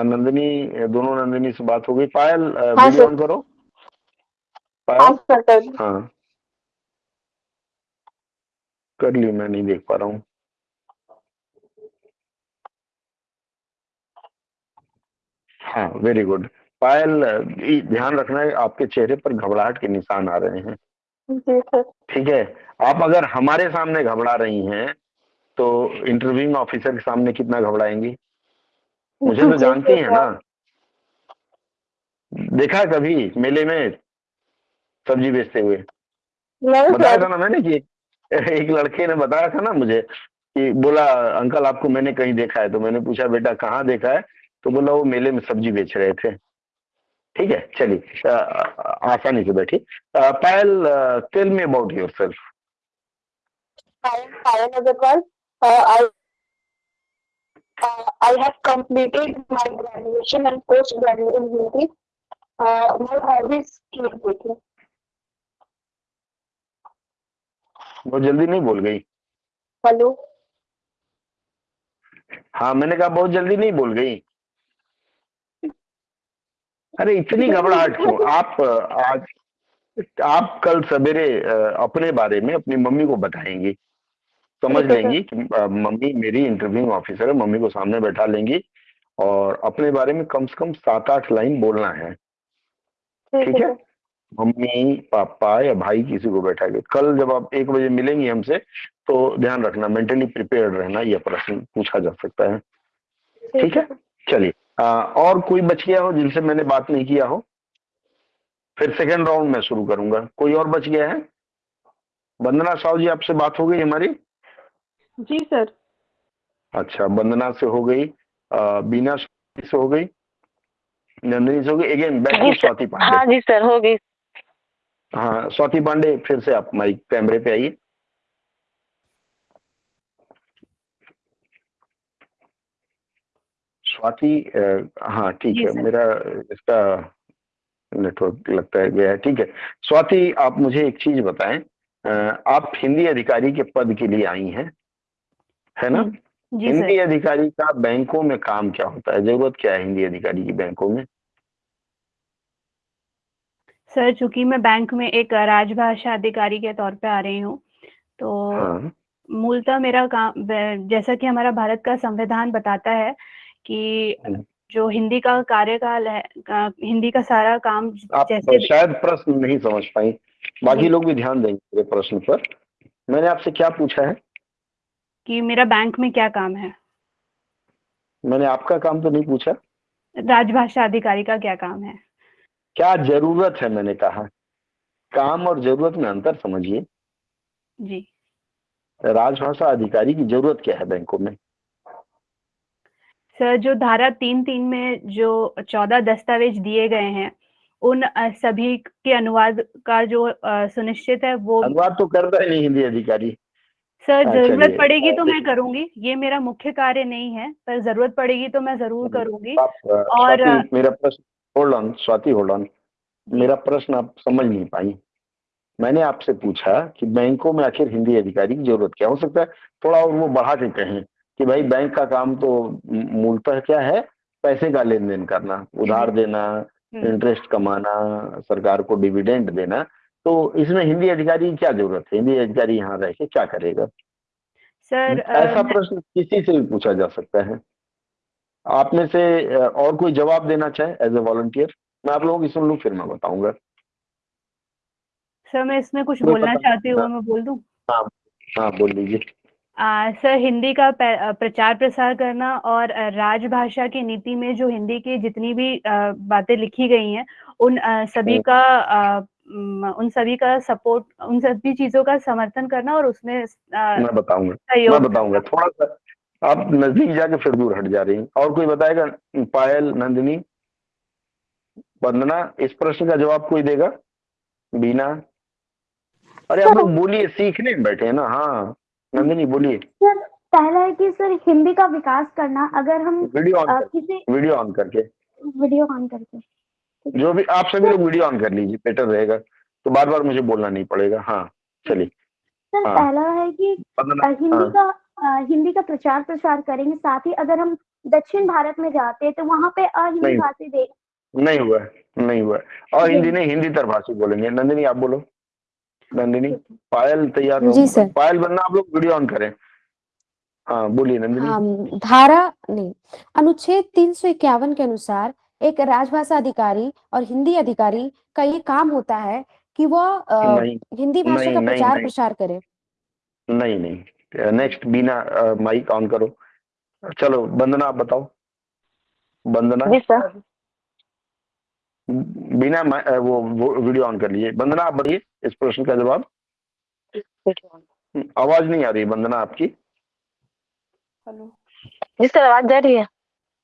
नंदिनी दोनों नंदिनी से बात हो गई। पायल हाँ, वीडियो ऑन करो। हाँ पायल। हाँ। कर ली मैं नहीं देख पा रहा हूँ। हाँ वेरी गुड पायल ये ध्यान रखना है आपके चेहरे पर घबराहट के निशान आ रहे हैं। जी सर। ठीक है? आप अगर हमारे सामने घबरा रही हैं तो इंटरव्यूइंग ऑफिसर के सामने कितना घबराएँगी? मुझे तो जानती हैं ना। देखा कभी मेले में सब्ज़ी बेचते हुए? बताया था ना मैंने कि एक लड़के ने बताया था ना मुझे कि बोला अंकल आपको मैंने कहीं देखा है। तो मैंने पूछा बेटा कहाँ देखा है? तो बोला वो मेले में सब्ज़ी बेच रहे थे ठीक है चलिए अ, अ, आसानी से बैठी Payal tell me about yourself I. Uh, uh, have completed my graduation and post graduation in Hindi. Uh, my hobby is keepkeeping. बहुत जल्दी नहीं बोल गई Hello. हाँ मैंने कहा बहुत जल्दी नहीं बोल गई अरे इतनी घबराहट क्यों? आप आज आप कल सवेरे अपने बारे में अपनी मम्मी को बताएँगी। समझ लेंगी कि मम्मी मेरी इंटरव्यूइंग ऑफिसर है मम्मी को सामने बैठा लेंगी और अपने बारे में कम से कम सात आठ लाइन बोलना है। ठीक है मम्मी पापा या भाई किसी को बैठा के कल जब आप एक बजे मिलेंगी हमसे तो ध्यान रखना मेंटली प्रिपेयर्ड रहना यह प्रश्न पूछा जा सकता है। ठीक है? चलिए। और कोई बच गया हो जिनसे मैंने बात नहीं किया हो फिर सेकेंड राउंड में शुरू करूँगा। कोई और बच गया है? वंदना साहु जी आपसे बात हो गई हमारी? जी सर। अच्छा वंदना से हो गई बीना से हो गई नंदिनी से हो गई। Again back to Swati Pandey. हाँ जी सर हो गई। हाँ स्वाति पांडे फिर से आप माइक कैमरे पे आइए। स्वाति हाँ ठीक है मेरा इसका नेटवर्क लगता है गया है ठीक है। स्वाति आप मुझे एक चीज़ बताएँ आप हिंदी अधिकारी के पद के लिए आई हैं है ना? जी हिंदी अधिकारी का बैंकों में काम क्या होता है? ज़रूरत क्या है हिंदी अधिकारी की बैंकों में? सर चूँकि मैं बैंक में एक राजभाषा अधिकारी के तौर पे आ रही हूँ तो हाँ। मूलतः मेरा काम जैसा कि हमारा भारत का संविधान बताता है कि। जो हिंदी का कार्यकाल है का- हिंदी का सारा काम आप जैसे शायद प्रश्न नहीं समझ पाई। बाकी लोग भी ध्यान देंगे मेरे प्रश्न पर। मैंने आपसे क्या पूछा है? कि मेरा बैंक में क्या काम है? मैंने आपका काम तो नहीं पूछा। राजभाषा अधिकारी का क्या काम है? क्या ज़रूरत है? मैंने कहा। काम और ज़रूरत में अंतर समझिए। जी। राजभाषा अधिकारी की ज़रूरत क्या है बैंकों में? सर जो धारा तीन तीन में जो चौदह दस्तावेज़ दिए गए हैं उन सभी के अनुवाद का जो सुनिश्चित है वो अनुवाद तो करता है नहीं हिंदी अधिकारी। सर हाँ, ज़रूरत पड़ेगी तो मैं करूँगी ये मेरा मुख्य कार्य नहीं है पर ज़रूरत पड़ेगी तो मैं ज़रूर करूँगी। और, मेरा प्रश्न hold on Swati hold on मेरा प्रश्न आप समझ नहीं पाई। मैंने आपसे पूछा कि बैंकों में आखिर हिंदी अधिकारी की ज़रूरत क्या हो सकता है? थोड़ा और वो बढ़ा के कहें। कि भाई बैंक का काम तो मूलतः क्या है? पैसे का लेन देन करना उधार देना हम्म, इंटरेस्ट कमाना सरकार को डिविडेंड देना। तो इसमें हिंदी अधिकारी क्या ज़रूरत है? हिंदी अधिकारी यहाँ रह के क्या करेगा? सर ऐसा प्रश्न किसी से भी पूछा जा सकता है। आप में से और कोई जवाब देना चाहे एज ए वॉलंटियर मैं आप लोगों की सुन लू फिर मैं बताऊँगा। सर मैं इसमें कुछ बोलना चाहती हूँ हाँ। मैं बोल दूँ? हाँ बोल लीजिए आ, सर हिंदी का प्रचार प्रसार करना और राजभाषा की नीति में जो हिंदी की जितनी भी बातें लिखी गई हैं उन अ, सभी हम्म। का म, उन सभी का सपोर्ट उन सभी चीज़ों का समर्थन करना और उसमें मैं बताऊँगा मैं बताऊँगा। थोड़ा सा आप नज़दीक जाके फिर दूर हट जा रही हैं। और कोई बताएगा पायल नंदिनी वंदना इस प्रश्न का जवाब कोई देगा? बीना? अरे आप लोग बोलिए सीखने में बैठे हैं ना हाँ। नंदिनी बोलिए। सर पहला है कि सर हिंदी का विकास करना अगर हम वीडियो ऑन किसी वीडियो ऑन करके। वीडियो ऑन करके। जो भी आप सभी लोग वीडियो ऑन कर लीजिए बेटर रहेगा। तो बार बार मुझे बोलना नहीं पड़ेगा। हाँ चलिए। सर हाँ। पहला है कि हिंदी हाँ। का अ, हिंदी का प्रचार प्रसार करेंगे साथ ही अगर हम दक्षिण भारत में जाते हैं तो वहाँ पे अहिंदी। भाषी दे नहीं हुआ नहीं हुआ और। हिंदी नहीं हिंदी तरभाषी बोलेंगे। नंदिनी आप बोलो। नंदिनी पायल तैयार जी, सर। पायल बनना आप लोग वीडियो ऑन करें। हाँ बोलिए नंदिनी। हाँ धारा नहीं अनुच्छेद तीन सौ इक्यावन के अनुसार एक राजभाषा अधिकारी और हिंदी अधिकारी का ये काम होता है कि वह हिंदी भाषा का प्रचार प्रसार करे। नहीं नहीं। नेक्स्ट बीना माइक ऑन करो। चलो वंदना आप बताओ। वंदना? जी सर। बिना वो, वो वीडियो ऑन कर लीजिए। वंदना आप बताइए इस प्रश्न का जवाब। आवाज़ नहीं आ रही वंदना आपकी। हेलो। जी सर आवाज़ जा रही है।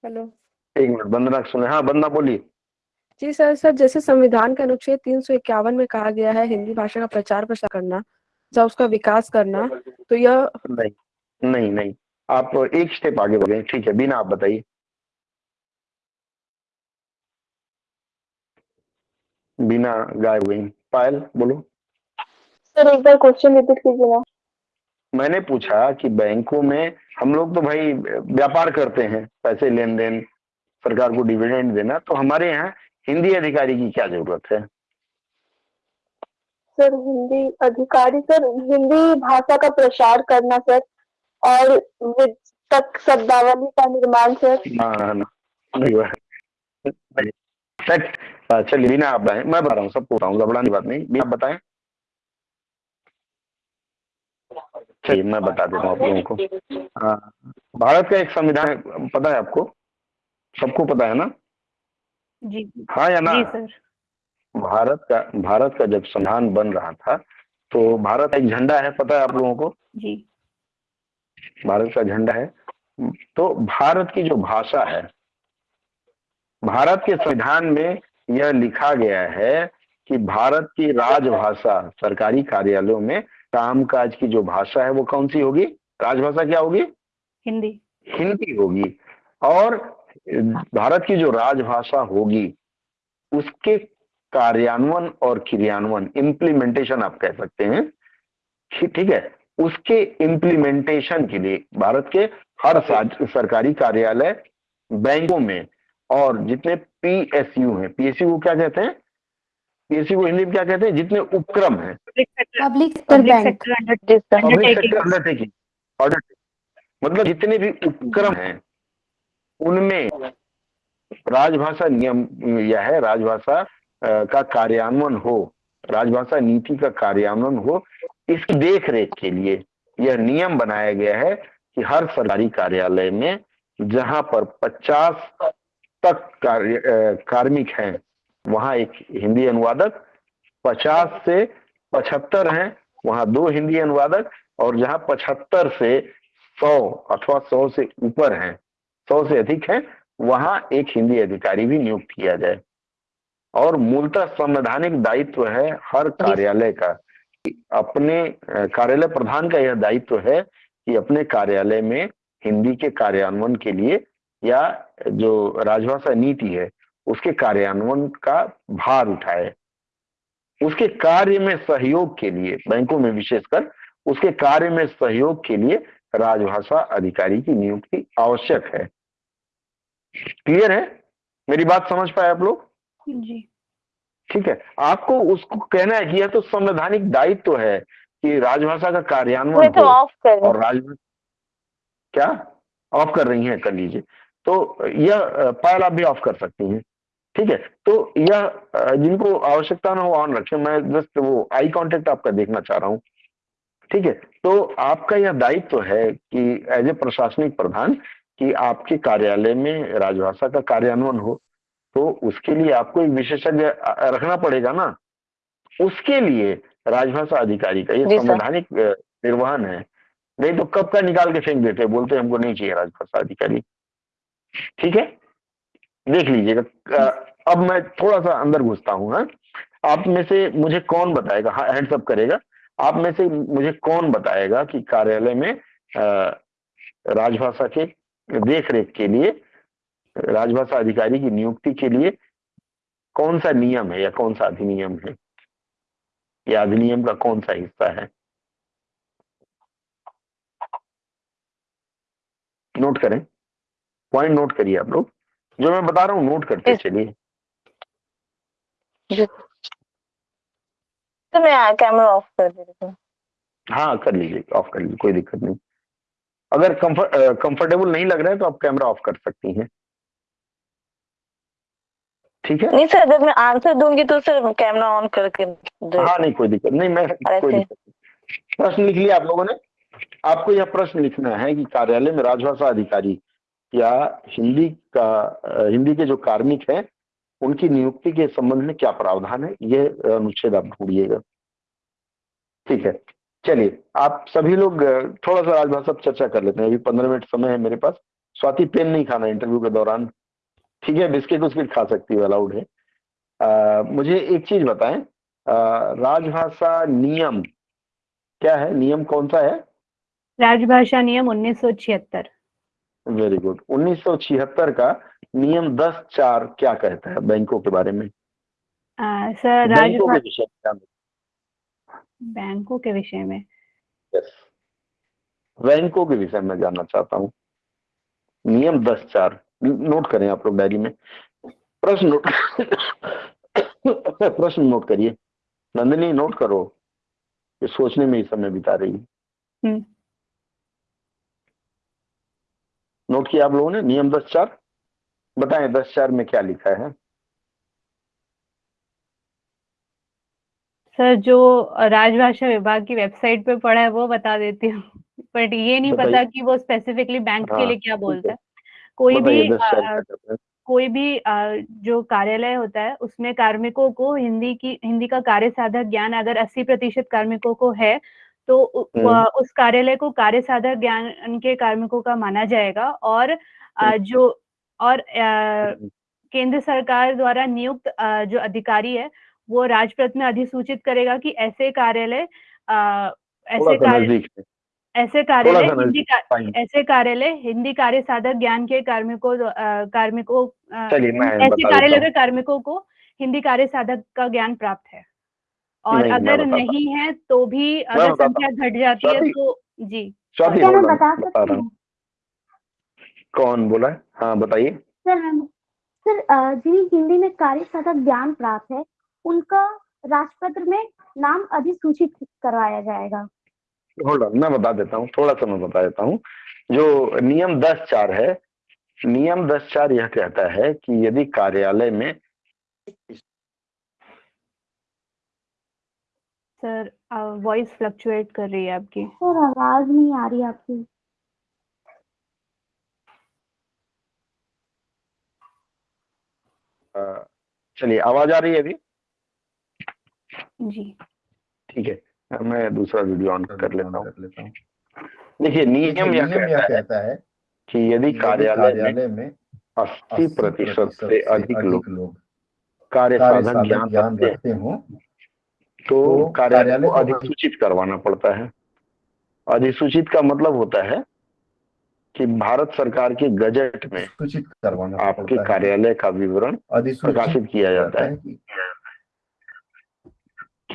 हेलो। एक मिनट वंदना सुने। हाँ वंदना बोलिए। जी सर सर जैसे संविधान के अनुच्छेद तीन सौ इक्यावन में कहा गया है हिंदी भाषा का प्रचार प्रसार करना या उसका विकास करना तो यह नहीं नहीं नहीं। आप एक स्टेप आगे बढ़े ठीक है बिना आप बताइए। बिना गायब गई पायल बोलो। सर एक बार क्वेश्चन रिपीट कीजिए ना। मैंने पूछा कि बैंकों में हम लोग तो भाई व्यापार करते हैं पैसे लेन देन सरकार को डिविडेंड देना तो हमारे यहाँ हिंदी अधिकारी की क्या ज़रूरत है? सर हिंदी अधिकारी सर हिंदी भाषा का प्रसार करना सर और तक शब्दावली का निर्माण सर। नहीं। सेट हाँ, चलिए बिना आप बताएँ। मैं बता रहा हूँ सबको बताऊँ घबराने की बात नहीं। बिना आप बताएँ। चलिए मैं बता देता हूँ आप लोगों को। भारत का एक संविधान पता है आपको? सबको पता है ना? जी। हाँ या ना? जी सर। भारत का भारत का जब संविधान बन रहा था तो भारत का एक झंडा है पता है आप लोगों को? जी। भारत का झंडा है। तो भारत की जो भाषा है भारत के संविधान में यह लिखा गया है कि भारत की राजभाषा सरकारी कार्यालयों में कामकाज की जो भाषा है वो कौन सी होगी? राजभाषा क्या होगी? हिंदी। हिंदी होगी। और भारत की जो राजभाषा होगी उसके कार्यान्वयन और क्रियान्वयन इम्प्लीमेंटेशन आप कह सकते हैं ठीक है? उसके इम्प्लीमेंटेशन के लिए भारत के हर सरकारी कार्यालय बैंकों में और जितने पीएसयू हैं। पीएसयू को क्या कहते हैं? पीएसयू को हिंदी में क्या कहते हैं? जितने उपक्रम हैं। पब्लिक सेक्टर अंडरटेकिंग मतलब जितने भी उपक्रम हैं उनमें राजभाषा नियम यह है राजभाषा का कार्यान्वयन हो राजभाषा नीति का कार्यान्वयन हो इसकी देख रेख के लिए यह नियम बनाया गया है कि हर सरकारी कार्यालय में जहाँ पर 50 तक कार्य कार्मिक हैं। वहाँ एक हिंदी अनुवादक 50 से 75 हैं। वहाँ दो हिंदी अनुवादक और जहाँ 75 से 100 अथवा 100 से ऊपर हैं 100 से अधिक हैं वहाँ एक हिंदी अधिकारी भी नियुक्त किया जाए। और मूलतः संवैधानिक दायित्व है हर कार्यालय का। अपने कार्यालय प्रधान का यह दायित्व है कि अपने कार्यालय में हिंदी के कार्यान्वयन के लिए या जो राजभाषा नीति है उसके कार्यान्वयन का भार उठाए। उसके कार्य में सहयोग के लिए बैंकों में विशेषकर उसके कार्य में सहयोग के लिए राजभाषा अधिकारी की नियुक्ति आवश्यक है। क्लियर है? मेरी बात समझ पाए आप लोग? जी। ठीक है। आपको उसको कहना है कि यह तो संवैधानिक दायित्व तो है कि राजभाषा का कार्यान्वयन तो और राजभाषा क्या? ऑफ़ कर रही हैं कर लीजिए। तो यह पायल आप भी ऑफ़ कर सकती हैं। ठीक है? तो यह जिनको आवश्यकता ना हो ऑन रखें। मैं जस्ट वो आई कांटेक्ट आपका देखना चाह रहा हूँ। ठीक है? तो आपका यह दायित्व तो है कि एज ए प्रशासनिक प्रधान कि आपके कार्यालय में राजभाषा का कार्यान्वयन हो। तो उसके लिए आपको एक विशेषज्ञ रखना पड़ेगा ना? उसके लिए राजभाषा अधिकारी का ये संवैधानिक निर्वहन है। नहीं तो कब का निकाल के फेंक देते बोलते हमको नहीं चाहिए राजभाषा अधिकारी। ठीक है? देख लीजिएगा। अब मैं थोड़ा सा अंदर घुसता हूँ हाँ? आप में से मुझे कौन बताएगा? हाँ, अप करेगा। आप में से मुझे कौन बताएगा कि कार्यालय में राजभाषा के देख रेख के लिए राजभाषा अधिकारी की नियुक्ति के लिए कौन सा नियम है या कौन सा अधिनियम है? या अधिनियम का कौन सा हिस्सा है? नोट करें। पॉइंट नोट करिए आप लोग। जो मैं बता रहा हूँ नोट करते चलिए। तो मैं कैमरा ऑफ़ कर देती हूँ। हाँ कर लीजिए ऑफ़ कर लीजिए कोई दिक्कत नहीं। अगर कंफर्ट कंफर्टेबल नहीं लग रहा है तो आप कैमरा ऑफ़ कर सकती हैं। ठीक है? नहीं सर अगर मैं आंसर दूँगी तो सर कैमरा ऑन करके हाँ नहीं कोई दिक्कत नहीं मैं कोई दिक्कत प्रश्न लिख लिया आप लोगों ने। आपको यह प्रश्न लिखना है कि कार्यालय में राजभाषा अधिकारी या हिंदी का हिंदी के जो कार्मिक हैं उनकी नियुक्ति के संबंध में क्या प्रावधान है? ये अनुच्छेद आप ढूंढिएगा। ठीक है। चलिए आप सभी लोग थोड़ा सा राजभाषा चर्चा कर लेते हैं। अभी पंद्रह मिनट समय है मेरे पास। स्वाति पेन नहीं खाना इंटरव्यू के दौरान। ठीक है बिस्किट उस्किट खा सकती है अलाउड है। आ, मुझे एक चीज़ बताएँ। राजभाषा नियम क्या है? नियम कौन सा है? राजभाषा नियम उन्नीस सौ छिहत्तर। वेरी गुड उन्नीस सौ छिहत्तर का नियम दस चार क्या कहता है बैंकों के बारे में? आ, सर बैंकों के विषय में बैंकों के विषय में। यस बैंकों के विषय में जानना चाहता हूँ। नियम दस चार। नोट करें आप लोग डायरी में। प्रश्न नोट प्रश्न नोट करिए। नंदिनी नोट करो। ये सोचने में ही समय बिता रही है। नोट किया आप लोगों ने? नियम दस चार। बताएँ दस चार में क्या लिखा है? सर जो राजभाषा विभाग की वेबसाइट पे पढ़ा है वो बता देती हूँ। बट ये नहीं पता कि वो स्पेसिफिकली बैंक हाँ, के लिए क्या बोलता है। कोई भी आ, कोई भी आ, जो कार्यालय होता है उसमें कार्मिकों को हिंदी की हिंदी का कार्य साधक ज्ञान अगर 80 प्रतिशत कार्मिकों को है तो हम्म। उस कार्यालय को कार्य साधक ज्ञान के कार्मिकों का माना जाएगा और जो और हम्म। केंद्र सरकार द्वारा नियुक्त जो अधिकारी है वो राजप्रत में अधिसूचित करेगा कि ऐसे कार्यालय ऐसे कार्य ऐसे कार्यालय हिंदी ऐसे कार्यालय हिंदी कार्य साधक ज्ञान के कार्मिकों कार्मिकों ऐसे कार्यालय के कार्मिकों को हिंदी कार्य साधक का ज्ञान प्राप्त है। और नहीं, अगर नहीं है। तो भी अगर संख्या घट जाती है तो जी। क्या मैं बता सकती हूँ। कौन बोला है? हाँ बताइए। सर सर जिन्हें हिंदी में कार्य साधक ज्ञान प्राप्त है उनका राजपत्र में नाम अधिसूचित करवाया जाएगा। होल्ड मैं बता देता हूँ थोड़ा सा मैं बता देता हूँ। जो नियम दस चार है नियम दस चार यह कहता है कि यदि कार्यालय में सर वॉइस फ्लक्चुएट कर रही है आपकी। सर आवाज़ नहीं आ रही आपकी। चलिए आवाज़ आ रही है अभी? जी। ठीक है मैं दूसरा वीडियो ऑन कर लेता हूँ। हूँ। देखिए नियम यह कहता है कहता है कि यदि कार्यालय में अस्सी प्रतिशत से अधिक लोग कार्य साधन ज्ञान रखते हो तो तो कार्यालय को अधिसूचित करवाना पड़ता है। अधिसूचित का मतलब होता है कि भारत सरकार के गजट में सूचित करवाना आपके कार्यालय का विवरण प्रकाशित किया जाता है। कि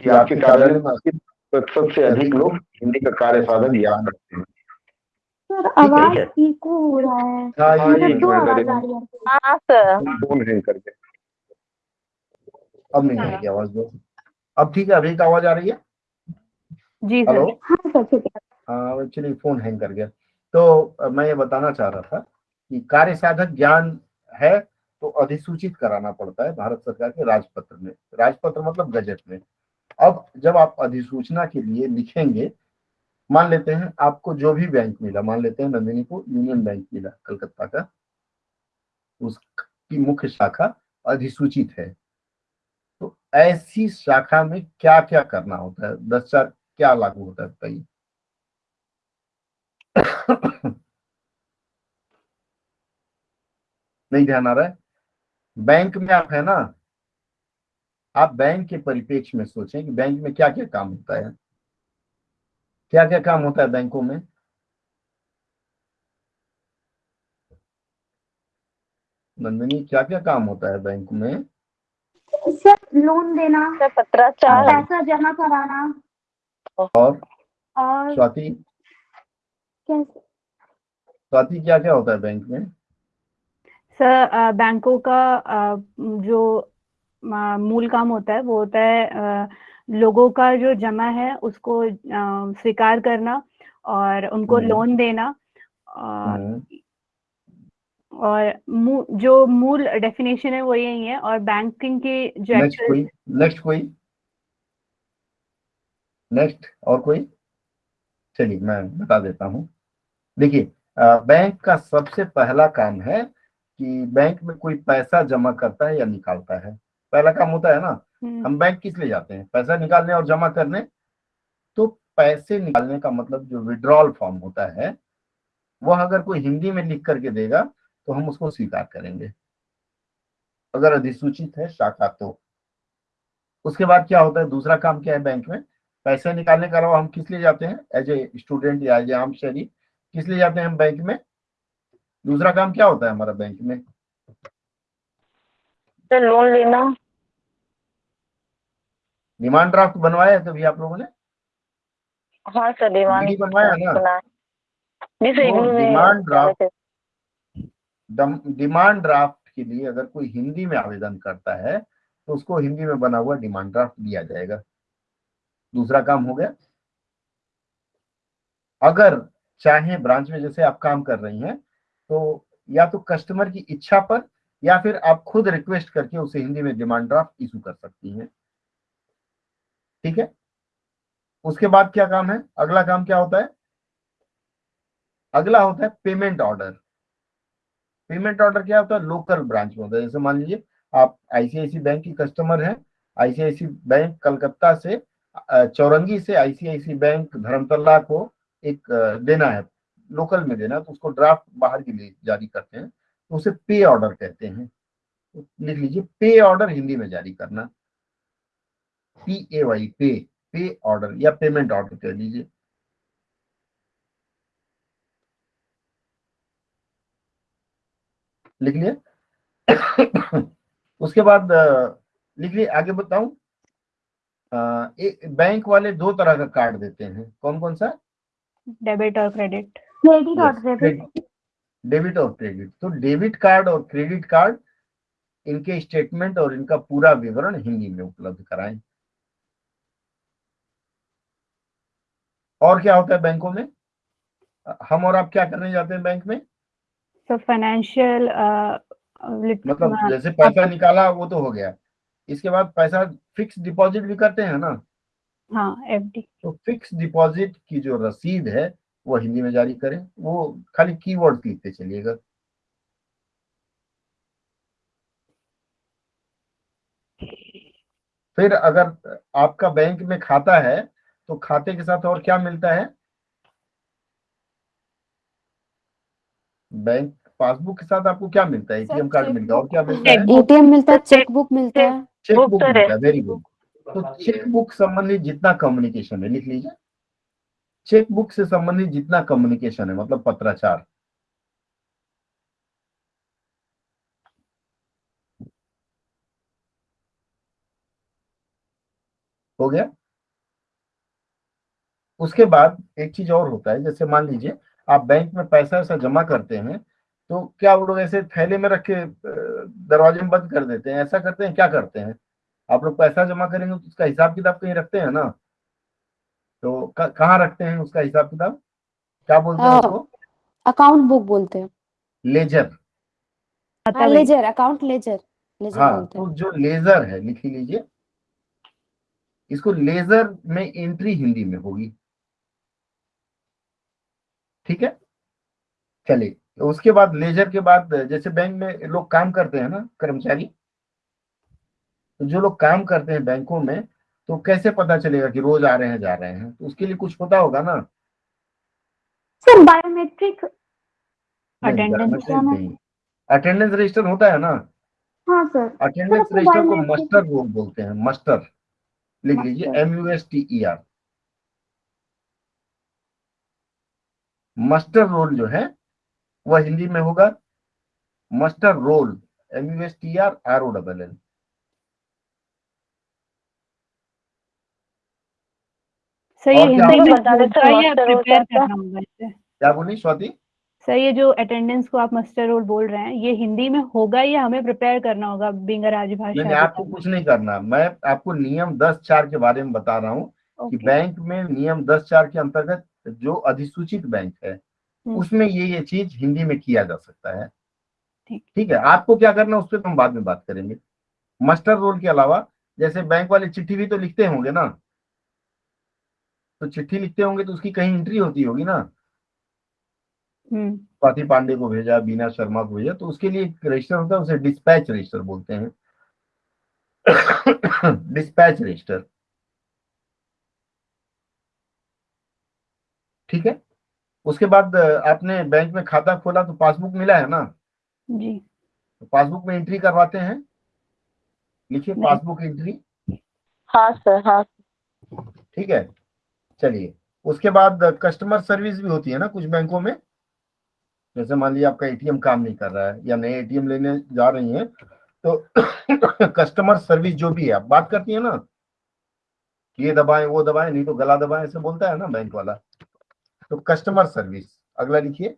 कि आपके कार्यालय में अस्सी प्रतिशत से अधिक लोग हिंदी का कार्य साधन याद रखते हैं। आवाज़ हो रहा है। हाँ, हाँ, मतलब एक दो मिनट आवाज़ आ रही है। हाँ सर। फ़ोन हैंग करके। अब नहीं आएगी आवाज़ दो। अब ठीक है अभी एक आवाज़ आ रही है? जी हेलो? हाँ सर ठीक है। हाँ एक्चुअली फ़ोन हैंग कर गया। तो मैं ये बताना चाह रहा था कि कार्य साधक ज्ञान है तो अधिसूचित कराना पड़ता है भारत सरकार के राजपत्र में। राजपत्र मतलब गजट में। अब जब आप अधिसूचना के लिए लिखेंगे मान लेते हैं आपको जो भी बैंक मिला मान लेते हैं नंदिनी को यूनियन बैंक मिला कलकत्ता का उसकी मुख्य शाखा अधिसूचित है। तो ऐसी शाखा में क्या क्या करना होता है? चार क्या लागू होता है बताइए। नहीं ध्यान आ रहा है? बैंक में आप है ना, आप बैंक के परिप्रेक्ष्य में सोचें कि बैंक में क्या क्या काम होता है। क्या क्या काम होता है बैंकों में? नंदिनी क्या क्या काम होता है बैंक में? लोन देना पत्राचार पैसा जमा कराना। और? और स्वाति? कैसे? स्वाति क्या क्या होता है बैंक में? सर बैंकों का जो मूल काम होता है वो होता है लोगों का जो जमा है उसको स्वीकार करना और उनको हम्म। लोन देना। और और मू, जो मूल डेफिनेशन है वो यही है और बैंकिंग की जो नेक्स्ट कोई नेक्स्ट कोई। नेक्स्ट और कोई? चलिए मैं बता देता हूँ। देखिए बैंक का सबसे पहला काम है कि बैंक में कोई पैसा जमा करता है या निकालता है। पहला काम होता है ना हम्म, हम बैंक किस लिए जाते हैं? पैसा निकालने और जमा करने। तो पैसे निकालने का मतलब जो विड्रॉल फॉर्म होता है वह अगर कोई हिंदी में लिख करके देगा तो हम उसको स्वीकार करेंगे। अगर अधिसूचित है शाखा तो। उसके बाद क्या होता है? दूसरा काम क्या है बैंक में? पैसे निकालने के अलावा हम किस लिए जाते हैं? एज ए स्टूडेंट या एज ए आम शहरी किस लिए जाते हैं हम बैंक में? दूसरा काम क्या होता है हमारा बैंक में? सर लोन लेना। डिमांड ड्राफ्ट बनवाया है कभी आप लोगों ने? हाँ सर डिमांड बनवाया ना? में डिमांड ड्राफ्ट डिमांड ड्राफ्ट के लिए अगर कोई हिंदी में आवेदन करता है तो उसको हिंदी में बना हुआ डिमांड ड्राफ्ट दिया जाएगा। दूसरा काम हो गया। अगर चाहे ब्रांच में जैसे आप काम कर रही हैं तो या तो कस्टमर की इच्छा पर या फिर आप खुद रिक्वेस्ट करके उसे हिंदी में डिमांड ड्राफ्ट इशू कर सकती हैं। ठीक है? उसके बाद क्या काम है? अगला काम क्या होता है? अगला होता है पेमेंट ऑर्डर पेमेंट ऑर्डर क्या होता है लोकल ब्रांच में होता है। जैसे मान लीजिए, आप आईसीआईसी बैंक की कस्टमर हैं आईसीआईसी बैंक कलकत्ता से चौरंगी से आईसीआईसी बैंक धर्मतला को एक देना है, लोकल में देना तो उसको ड्राफ्ट बाहर के लिए जारी करते हैं तो उसे पे ऑर्डर कहते हैं। तो लिख लीजिए, पे ऑर्डर हिंदी में जारी करना। पी ए वाई पे पे ऑर्डर या पेमेंट ऑर्डर कह लीजिए। लिख लिया उसके बाद लिख लिए आगे बताऊँ। एक बैंक वाले दो तरह का कार्ड देते हैं। कौन कौन सा? डेबिट और क्रेडिट। क्रेडिट और डेबिट डेबिट और क्रेडिट। तो डेबिट कार्ड और क्रेडिट कार्ड इनके स्टेटमेंट और इनका पूरा विवरण हिंदी में उपलब्ध कराएँ। और क्या होता है बैंकों में? हम और आप क्या करने जाते हैं बैंक में? सो फाइनेंशियल मतलब जैसे पैसा निकाला वो तो हो गया। इसके बाद पैसा फिक्स डिपॉजिट भी करते हैं ना? हाँ एफडी तो फिक्स डिपॉजिट की जो रसीद है वो हिंदी में जारी करें। वो खाली कीवर्ड लिखते चलिएगा। फिर अगर आपका बैंक में खाता है तो खाते के साथ और क्या मिलता है? बैंक पासबुक के साथ आपको क्या मिलता है? एटीएम कार्ड मिलता है और क्या मिलता है? एटीएम मिलता है चेक बुक मिलता है। चेक बुक बुक तो मिलता है वेरी गुड तो चेक बुक संबंधित जितना कम्युनिकेशन है लिख लीजिए। चेक बुक से संबंधित जितना कम्युनिकेशन है मतलब पत्राचार। हो गया? उसके बाद एक चीज़ और होता है जैसे मान लीजिए आप बैंक में पैसा ऐसा जमा करते हैं तो क्या वो लोग ऐसे थैले में रख के दरवाजे में बंद कर देते हैं? ऐसा करते हैं क्या करते हैं? आप लोग पैसा जमा करेंगे तो उसका हिसाब किताब कहीं रखते हैं ना? तो कहाँ रखते हैं उसका हिसाब किताब? क्या बोलते हैं। उसको? अकाउंट बुक बोलते हैं। लेजर। हाँ लेजर अकाउंट लेजर लेजर हाँ तो जो लेजर है लिख लीजिए। इसको लेजर में एंट्री हिंदी में होगी। ठीक है? चलिए तो उसके बाद लेजर के बाद जैसे बैंक में लोग काम करते हैं ना कर्मचारी तो जो लोग काम करते हैं बैंकों में तो कैसे पता चलेगा कि रोज आ रहे हैं जा रहे हैं? तो उसके लिए कुछ होता होगा ना? सर बायोमेट्रिक अटेंडेंस रजिस्टर होता है ना? हाँ सर। अटेंडेंस रजिस्टर को मस्टर रोल बोलते हैं मस्टर लिख लीजिए. M U S T E R muster roll जो है वह हिंदी में होगा muster roll M U S T R R O double L क्या बोली? स्वाति? सर ये जो अटेंडेंस को आप मास्टर रोल बोल रहे हैं ये हिंदी में होगा या हमें प्रिपेयर करना होगा बिंग राजभाषा नहीं आपको कुछ नहीं करना। मैं आपको नियम दस चार के बारे में बता रहा हूँ कि बैंक में नियम दस चार के अंतर्गत जो अधिसूचित बैंक है हम्म। उसमें ये ये चीज़ हिंदी में किया जा सकता है। ठीक। है आपको क्या करना है उस पर हम बाद में बात करेंगे। मास्टर रोल के अलावा जैसे बैंक वाले चिट्ठी भी तो लिखते होंगे ना? तो चिट्ठी लिखते होंगे तो उसकी कहीं एंट्री होती होगी ना? हम्म। स्वाति पांडे को भेजा बीना शर्मा को भेजा तो उसके लिए रजिस्टर होता है उसे डिस्पैच रजिस्टर बोलते हैं। Dispatch register. ठीक है? उसके बाद आपने बैंक में खाता खोला तो पासबुक मिला है ना? जी। तो पासबुक में एंट्री करवाते हैं? लिखिए पासबुक एंट्री। हाँ सर हाँ। ठीक है? चलिए। उसके बाद कस्टमर सर्विस भी होती है ना कुछ बैंकों में? जैसे मान लीजिए आपका एटीएम काम नहीं कर रहा है या नए एटीएम लेने जा रही हैं तो कस्टमर सर्विस जो भी है आप बात करती है ना? ये दबाएँ वो दबाएँ नहीं तो गला दबाएँ ऐसे बोलता है ना बैंक वाला। तो कस्टमर सर्विस अगला लिखिए।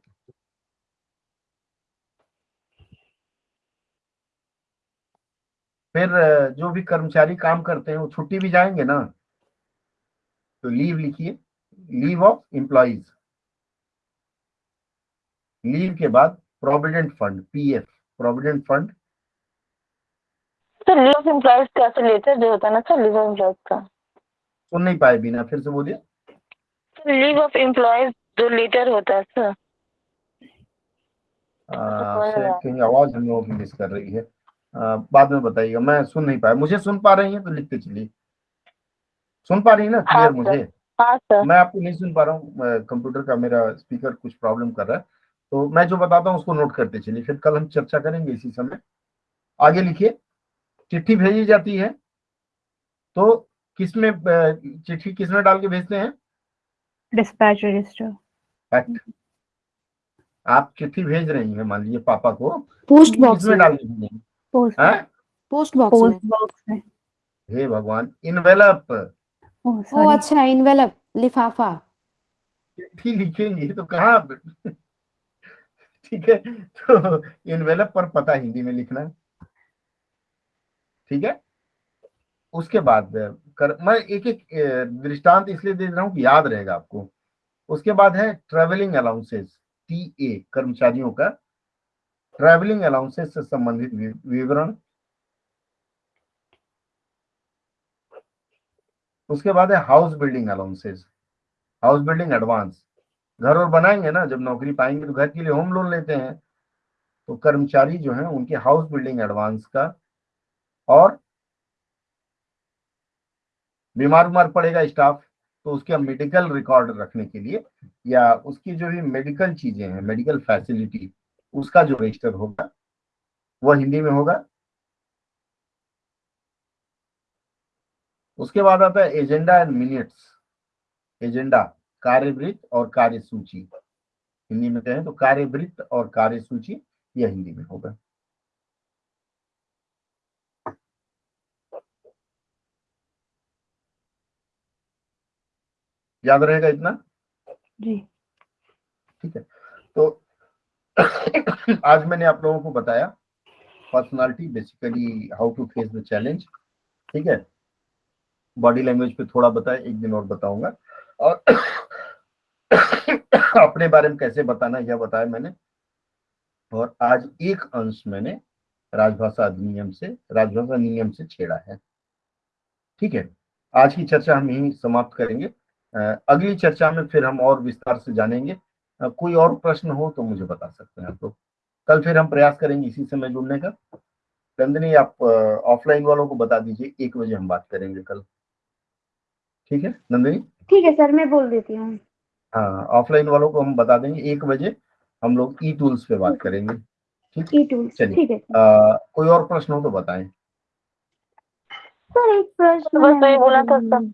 फिर जो भी कर्मचारी काम करते हैं वो छुट्टी भी जाएँगे ना? तो लीव लिखिए। लीव ऑफ़ एम्प्लॉइज लीव के बाद provident fund PF provident fund sir leave of employees का सर लेटर जो होता है ना सर लीव ऑफ़ एम्प्लॉयज़ का। सुन नहीं पाए बिना फिर से बोलिए। लीव ऑफ़ एम्प्लॉयज़ जो लेटर होता है सर कहीं आवाज़ हम लोगों मिस कर रही है। आ, बाद में बताइएगा मैं सुन नहीं पाया। मुझे सुन पा रही हैं तो लिखते चलिए। सुन पा रही है ना? हाँ, क्लियर सर। मुझे? हाँ सर मैं आपको नहीं सुन पा रहा हूँ। कंप्यूटर का मेरा स्पीकर कुछ प्रॉब्लम कर रहा है। तो मैं जो बताता हूँ उसको नोट करते चलिए। फिर कल हम चर्चा करेंगे इसी समय। आगे लिखिए। चिट्ठी भेजी जाती है। तो किसमें चिट्ठी किसमें डाल के भेजते हैं? डिस्पैच रजिस्टर फैक्ट आप चिट्ठी भेज रही हैं? मान लीजिए पापा को। पोस्ट बॉक्स में। डाल भेजेंगे पोस्ट हैं? पोस्ट बॉक्स में। पोस्ट बॉक्स में। हे भगवान इनवेलप ओ अच्छा इनवेलप लिफाफा। चिट्ठी लिखेंगे तो कहाँ? ठीक है तो इनवेलप पर पता हिंदी में लिखना। ठीक है? उसके बाद कर, मैं एक एक दृष्टांत इसलिए दे रहा हूँ कि याद रहेगा आपको। उसके बाद है ट्रेवलिंग अलाउंसेस टी ए कर्मचारियों का। ट्रैवलिंग अलाउंसेस से संबंधित विवरण। उसके बाद है house building allowances house building advance घर और बनाएँगे ना, जब नौकरी पाएँगे तो घर के लिए होम लोन लेते हैं। तो कर्मचारी जो है, उनके हाउस बिल्डिंग एडवांस का और बीमार उमार पड़ेगा स्टाफ तो उसके मेडिकल रिकॉर्ड रखने के लिए, या उसकी जो भी मेडिकल चीज़ें हैं मेडिकल फैसिलिटी उसका जो रजिस्टर होगा, वह हिंदी में होगा। उसके बाद आता है एजेंडा एंड मिनट्स एजेंडा कार्यवृत्त और कार्यसूची। हिंदी में कहें तो कार्यवृत्त और कार्यसूची, यह हिंदी में होगा। याद रहेगा इतना? जी। ठीक है। तो आज मैंने आप लोगों को बताया personality basically how to face the challenge ठीक है? बॉडी लैंग्वेज पे थोड़ा बताया एक दिन और बताऊँगा। और अपने बारे में कैसे बताना यह बताया मैंने। और आज एक अंश मैंने राजभाषा अधिनियम से राजभाषा नियम से छेड़ा है। ठीक है? आज की चर्चा हम यही समाप्त करेंगे। अगली चर्चा में फिर हम और विस्तार से जानेंगे। कोई और प्रश्न हो तो मुझे बता सकते हैं। आप लोग कल फिर हम प्रयास करेंगे इसी समय जुड़ने का। नंदिनी आप ऑफलाइन वालों को बता दीजिए एक बजे हम बात करेंगे कल। ठीक है? नंदिनी? ठीक है सर मैं बोल देती हूँ। हाँ ऑफलाइन वालों को हम बता देंगे एक बजे हम लोग ई टूल्स पे बात करेंगे। ठीक? ई टूल्स चलिए। ठीक है अ, कोई और प्रश्न हो तो बताएँ। सर एक प्रश्न बस है वही बोला था में।